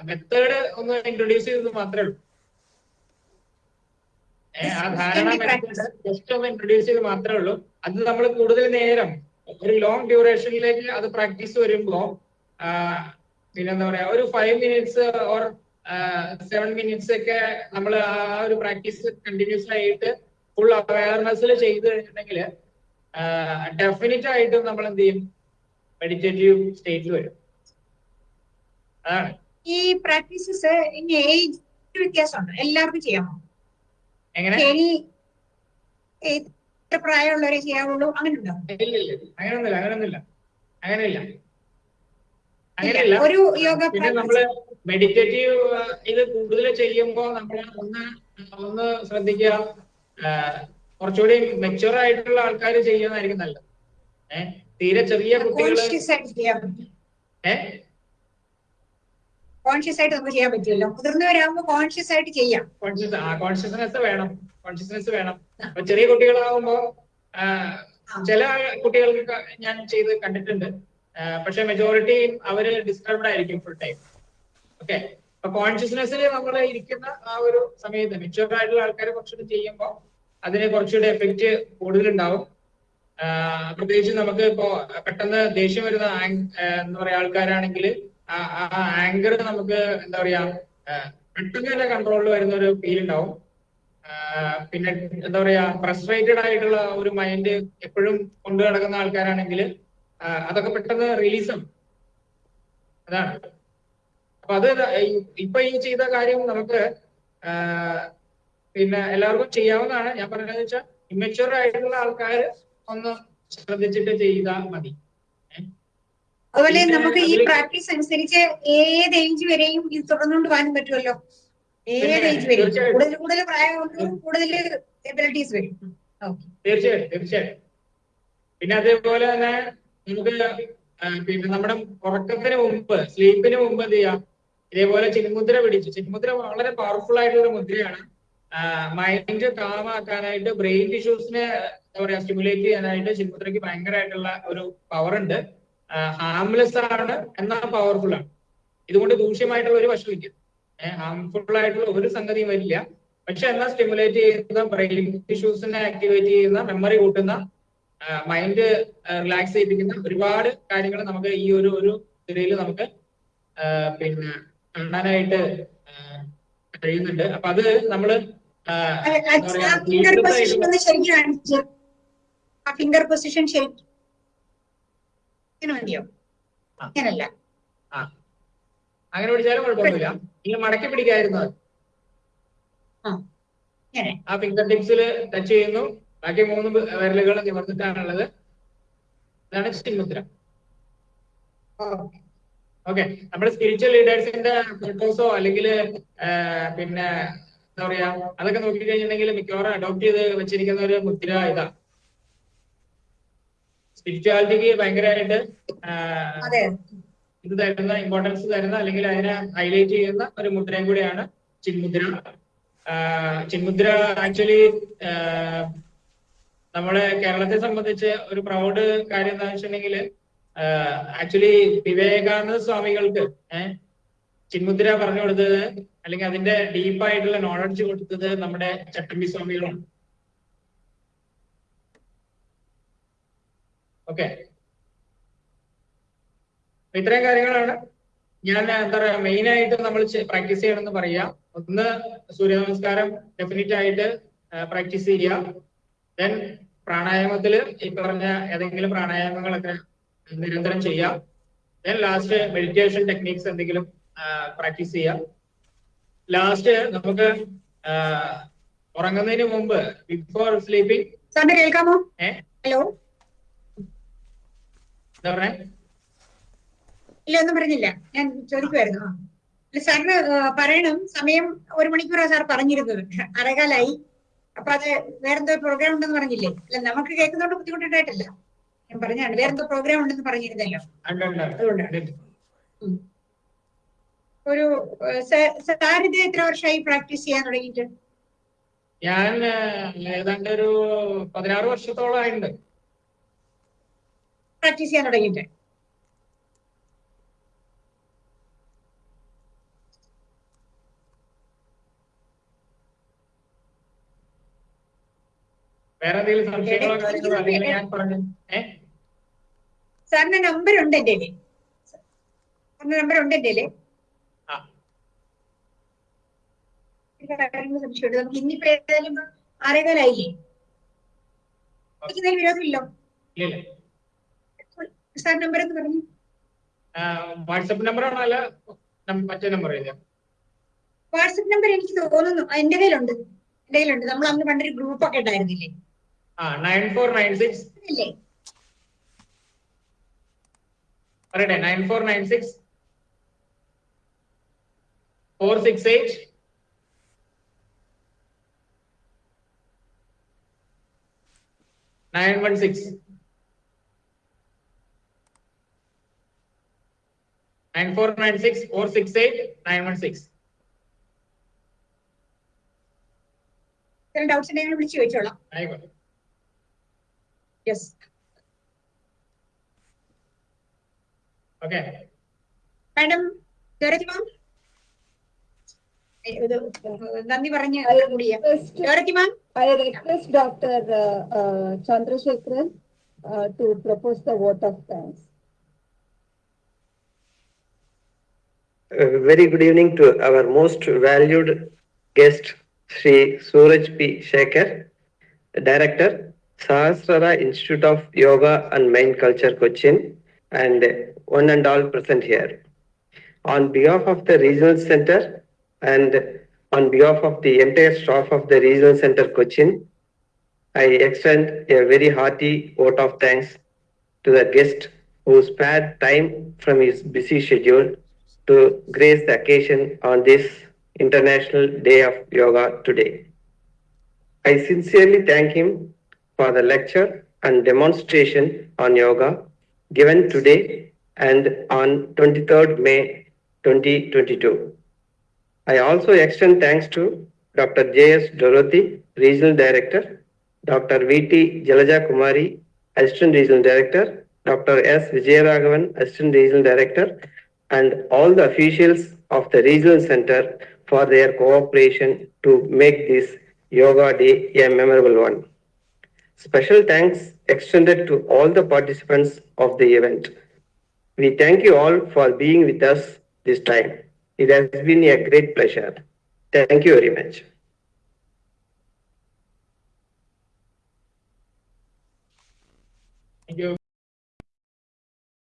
Speaker 4: മെത്തേഡ് ഒന്ന് ഇൻട്രൊഡ്യൂസ് ചെയ്തത് മാത്രമേ ഉള്ളൂ. ആ ധാരണ ജസ്റ്റ് ഒന്ന് ഇൻട്രൊഡ്യൂസ് ചെയ്ത് മാത്രമേ ഉള്ളൂ. അത് നമ്മൾ കൂടുതൽ നേരം ഒരു ലോങ് ഡ്യൂറേഷനിലേക്ക് അത് പ്രാക്ടീസ് വരുമ്പോ ആ, പിന്നെന്താ പറയാ ഒരു five minutes or seven minutes ഒക്കെ നമ്മൾ ആ ഒരു പ്രാക്ടീസ് കണ്ടിന്യൂസ് ആയിട്ട് ഫുൾ അവയർനെസ്സിൽ ചെയ്തു കഴിഞ്ഞിട്ടുണ്ടെങ്കിൽ ഡെഫിനറ്റ് ആയിട്ടും നമ്മൾ എന്ത് ചെയ്യും? മെഡിറ്റേറ്റീവ് സ്റ്റേറ്റിൽ വരും. അതാണ്.
Speaker 3: ഈ പ്രാക്ടീസസ് ഇനി ഏജ് വ്യത്യാസമുണ്ട്? എല്ലാവർക്കും ചെയ്യാമോ?
Speaker 4: എങ്ങനെ?
Speaker 3: പ്രായമുള്ളവരെ ചെയ്യാവുള്ളൂ.
Speaker 4: ഇല്ല അങ്ങനൊന്നുമില്ല അങ്ങനെയില്ല. അങ്ങനെയല്ല.
Speaker 3: ഒരു യോഗ
Speaker 4: പിന്നെ നമ്മൾ മെഡിറ്റേറ്റീവ് ഇത് കൂടുതൽ ചെയ്യുമ്പോൾ നമ്മൾ ഒന്ന് ഒന്ന് ശ്രദ്ധിക്കുക. കുറച്ചുകൂടി മെച്ചുവർ ആയിട്ടുള്ള ആൾക്കാർ ചെയ്യുന്നതായിരിക്കും നല്ലത്. ഏഹ് തീരെ ചെറിയ
Speaker 3: കുട്ടികൾ
Speaker 4: ഏഹ്
Speaker 3: കോൺഷ്യസ് ആയിട്ട് നമുക്ക് ചെയ്യാൻ പറ്റുമല്ലോ മുതിർന്നവരാകുമ്പോൾ കോൺഷ്യസ് ആയിട്ട് ചെയ്യാം.
Speaker 4: കോൺഷ്യസ് കോൺഷ്യസ്നെസ് വേണം. കോൺഷ്യസ്നെസ് വേണം. ചെറിയ കുട്ടികളാകുമ്പോ ചില കുട്ടികൾക്ക് ഞാൻ ചെയ്ത് കണ്ടിട്ടുണ്ട്. പക്ഷെ മെജോറിറ്റി അവർ ഡിസ്റ്റർബ്ഡ് ആയിരിക്കും ഫുൾ ടൈം ഓക്കെ അപ്പൊ കോൺഷ്യസ്നെസ്സിൽ നമ്മൾ ഇരിക്കുന്ന ആ ഒരു സമയത്ത് മെച്ചുവർ ആയിട്ടുള്ള ആൾക്കാരെ കുറച്ചുകൂടി ചെയ്യുമ്പോൾ അതിന് കുറച്ചുകൂടി എഫക്റ്റ് കൂടുതലുണ്ടാവും. പ്രത്യേകിച്ച് നമുക്ക് ഇപ്പോ പെട്ടെന്ന് ദേഷ്യം വരുന്ന എന്താ പറയാ ആൾക്കാരാണെങ്കിൽ ആ ആങ്കർ നമുക്ക് എന്താ പറയാ പെട്ടെന്ന് തന്നെ കൺട്രോളിൽ വരുന്ന ഒരു ഫീൽ ഉണ്ടാവും പിന്നെ എന്താ പറയാ ഫ്രസ്ട്രേറ്റഡ് ആയിട്ടുള്ള ഒരു മൈൻഡ് എപ്പോഴും കൊണ്ടു നടക്കുന്ന ആൾക്കാരാണെങ്കിൽ അതൊക്കെ പെട്ടെന്ന് റിലീസും അതാണ്. അപ്പൊ അത് ഇപ്പൊ ഈ ചെയ്ത കാര്യം നമുക്ക് പിന്നെ എല്ലാവർക്കും ചെയ്യാവുന്നതാണ്. ഞാൻ പറഞ്ഞതെന്ന് വെച്ചാൽ ഇമ്മച്ചുവർ ആയിട്ടുള്ള ആൾക്കാർ ഒന്ന് ശ്രദ്ധിച്ചിട്ട് ചെയ്താൽ മതി.
Speaker 3: അതുപോലെ നമുക്ക് ഈ പ്രാക്ടീസ് അനുസരിച്ച് ഏത് ഏജ് വരെയും ഇത് തുടർന്നുകൊണ്ട് പോകാനും പറ്റുമല്ലോ. ഏത് ഏജ് വരെയും. കൂടുതൽ കൂടുതൽ പ്രായം കൂടുതൽ എബിലിറ്റീസ് വരും. ഓക്കെ
Speaker 4: തീർച്ചയായിട്ടും തീർച്ചയായിട്ടും പിന്നെ അതേപോലെ തന്നെ നമുക്ക് പിന്നെ നമ്മുടെ ഉറക്കത്തിന് മുമ്പ് സ്ലീപ്പിന് മുമ്പ് എന്ത് ചെയ്യാം? ഇതേപോലെ ചിന്മുദ്ര പിടിച്ചു ചിന്മുദ്ര വളരെ പവർഫുൾ ആയിട്ടുള്ള മുദ്രയാണ്. മൈൻഡ് കാമാക്കാനായിട്ട് ബ്രെയിൻ ടിഷ്യൂസിനെ എന്താ പറയാ സ്റ്റിമുലേറ്റ് ചെയ്യാനായിട്ട് ചിന്മുദ്രയ്ക്ക് ഭയങ്കരമായിട്ടുള്ള ഒരു പവർ ഉണ്ട്. ഹാംലെസ് ആണ് എന്നാൽ പവർഫുൾ ആണ്. ഇതുകൊണ്ട് ദൂഷ്യമായിട്ടുള്ള ഒരു വശമില്ല. ഹാംഫുൾ ആയിട്ടുള്ള ഒരു സംഗതിയും വരില്ല. പക്ഷെ എന്നാൽ സ്റ്റിമുലേറ്റ് ചെയ്യുന്ന ബ്രെയിൻ ടിഷ്യൂസിനെ ആക്ടിവേറ്റ് ചെയ്യുന്ന മെമ്മറി കൂട്ടുന്ന മൈൻഡ് റിലാക്സ് ചെയ്യിപ്പിക്കുന്ന ഒരുപാട് കാര്യങ്ങൾ നമുക്ക് ഈ ഒരു ഒരു ഇതിൽ നമുക്ക് പിന്നെ കാണാനായിട്ട് കഴിയുന്നുണ്ട്. അപ്പൊ അത് നമ്മൾ
Speaker 3: ഫിംഗർ പൊസിഷൻ ശരി ശരിക്കും ഫിംഗർ പൊസിഷൻ ശരിക്കും ഇങ്ങനെ
Speaker 4: അങ്ങനല്ല. അങ്ങനെ പിടിച്ചാലും കുഴപ്പമൊന്നുമില്ല. ഇങ്ങനെ മടക്കി പിടിക്കായിരുന്നു. ആ. ഫിംഗർ ടിപ്സിൽ ടച്ച് ചെയ്യുന്നു. ബാക്കി മൂന്ന് വിരലുകൾ നിവർന്നിട്ടാണുള്ളത്. ഇതാണ് ചിന്മുദ്ര.
Speaker 3: ഓക്കെ.
Speaker 4: ഓക്കെ. നമ്മുടെ സ്പിരിച്വൽ ലീഡേഴ്സിന്റെ ഫോട്ടോസോ അല്ലെങ്കിൽ പിന്നെ എന്താ പറയാ അതൊക്കെ നോക്കിക്കഴിഞ്ഞിട്ടുണ്ടെങ്കിൽ മിക്കവാറും അഡോപ്റ്റ് ചെയ്ത് വെച്ചിരിക്കുന്ന ഒരു മുദ്ര ഇതാ. സ്പിരിച്വാലിറ്റിക്ക് ഭയങ്കരമായിട്ട് ഇത് തരുന്ന ഇമ്പോർട്ടൻസ് തരുന്ന അല്ലെങ്കിൽ അതിനെ ഹൈലൈറ്റ് ചെയ്യുന്ന ഒരു മുദ്രയും കൂടിയാണ് ചിന്മുദ്ര. ചിന്മുദ്ര ആക്ച്വലി നമ്മളെ കേരളത്തെ സംബന്ധിച്ച് ഒരു പ്രൗഡ് കാര്യം എന്താ വെച്ചിട്ടുണ്ടെങ്കിൽ ആക്ച്വലി വിവേകാനന്ദ സ്വാമികൾക്ക് ചിന്മുദ്ര പറഞ്ഞു കൊടുത്തത് അല്ലെങ്കിൽ അതിന്റെ ഡീപ്പായിട്ടുള്ള നോളജ് കൊടുത്തത് നമ്മുടെ ചട്ടമ്പി സ്വാമികളാണ്. ഓക്കെ ഇത്രയും കാര്യങ്ങളാണ്. ഞാൻ എന്താ പറയാ മെയിൻ ആയിട്ട് നമ്മൾ പ്രാക്ടീസ് ചെയ്യണമെന്ന് പറയാ. ഒന്ന് സൂര്യ നമസ്കാരം ഡെഫിനറ്റ് ആയിട്ട് പ്രാക്ടീസ് ചെയ്യുക. ദെൻ പ്രാണായാമത്തിൽ ഈ പറഞ്ഞ ഏതെങ്കിലും പ്രാണായാമങ്ങളൊക്കെ നിരന്തരം ചെയ്യാം ദെൻ ലാസ്റ്റ് മെഡിറ്റേഷൻ ടെക്നീക്സ് എന്തെങ്കിലും പ്രാക്ടീസ് ചെയ്യാം ലാസ്റ്റ് നമുക്ക് ഉറങ്ങുന്നതിന് മുമ്പ് ബിഫോർ സ്ലീപ്പിംഗ്
Speaker 3: കേൾക്കാമോ?
Speaker 4: ഏഹ്
Speaker 3: ഹലോ?
Speaker 4: എന്താ പറഞ്ഞേ
Speaker 3: ഇല്ല ഒന്നും പറഞ്ഞില്ല. ഞാൻ ചോദിക്കുമായിരുന്നു സാറിന് പറയണം. സമയം ഒരു മണിക്കൂറാ സാർ പറഞ്ഞിരുന്നത്. അരകാലായി. അപ്പൊ അത് വേറെന്തോ പ്രോഗ്രാം ഉണ്ടെന്ന് പറഞ്ഞില്ലേ? അല്ല നമുക്ക് കേൾക്കുന്നോണ്ട് ബുദ്ധിമുട്ടുണ്ടായിട്ടില്ല. ഞാൻ പറഞ്ഞാണ് വേറെന്തോ പ്രോഗ്രാം ഉണ്ടെന്ന് പറഞ്ഞിരുന്നല്ലോ. അതുകൊണ്ടാണ്. ഒരു സാർ ഇത് എത്ര വർഷമായി പ്രാക്ടീസ് ചെയ്യാൻ തുടങ്ങിയിട്ട്?
Speaker 4: ഞാൻ ഏതാണ്ട് ഒരു പതിനാറ് വർഷത്തോളമായിട്ടുണ്ട്
Speaker 3: പ്രാക്ടീസ് ചെയ്യാൻ തുടങ്ങിയിട്ട്.
Speaker 4: വേറെ എന്തെങ്കിലും സംശയങ്ങളോ ഞാൻ പറഞ്ഞു. ഏഹ്
Speaker 3: സാറിന്റെ നമ്പർ ഉണ്ട് എന്റെ സാറിന്റെ നമ്പർ ഉണ്ട് എന്റെ സംശയമുണ്ട്. നമുക്ക് ഇന്നിപ്പോ ഏതായാലും ആറേകാലായില്ലേ? വിരോധമില്ലോ?
Speaker 4: ഇല്ല
Speaker 3: സാർ നമ്പർ എന്ന് പറഞ്ഞു.
Speaker 4: വാട്സപ്പ് നമ്പറാണോ അല്ല നം- മറ്റേ നമ്പർ
Speaker 3: വാട്സപ്പ് നമ്പർ എനിക്ക് തോന്നുന്നു. എന്റെ കയ്യിലുണ്ട്. എന്റെ കയ്യിലുണ്ട്. നമ്മൾ അന്ന് പണ്ടൊരു ഗ്രൂപ്പ് ഒക്കെ ഉണ്ടായിരുന്നില്ലേ?
Speaker 4: ആ നയൻ ഫോർ നയൻ സിക്സ്
Speaker 3: അല്ലേ
Speaker 4: പറയട്ടെ nine four nine six four six eight nine one six. Nine four nine six four six eight nine one six.
Speaker 3: Doubts ഉണ്ടെങ്കിൽ വിളിച്ചു ചോദിച്ചോളാം
Speaker 4: ആയിക്കോട്ടെ.
Speaker 3: Yes
Speaker 4: Okay.
Speaker 3: മാഡം ഡോറത്തി മാം ഇത് നന്ദി പറഞ്ഞ്
Speaker 1: I
Speaker 3: കൂടി ചെയ്യാം
Speaker 1: request,
Speaker 3: ഡോറത്തി ma'am
Speaker 1: I request Dr. uh, uh, Chandrasekharan uh, to propose the vote of thanks.
Speaker 5: A very good evening to our most valued guest, Sri Suraj P. Shekhar, Director, Sahasrara Institute of Yoga and Mind Culture Cochin, and one and all present here. On behalf of the Regional Center and on behalf of the entire staff of the Regional Center Cochin, I extend a very hearty vote of thanks to the guest who spared time from his busy schedule to grace the occasion on this International Day of Yoga today. I sincerely thank him for the lecture and demonstration on yoga given today and on 23rd May 2022. I also extend thanks to Dr. J.S. Dorothy, Regional Director, Dr. V.T. Jalaja Kumari, Assistant Regional Director, Dr. S. Vijayaraghavan, Assistant Regional Director, and all the officials of the Regional Center for their cooperation to make this Yoga Day a memorable one. Special thanks extended to all the participants of the event. We thank you all for being with us this time. It has been a great pleasure. Thank you very much.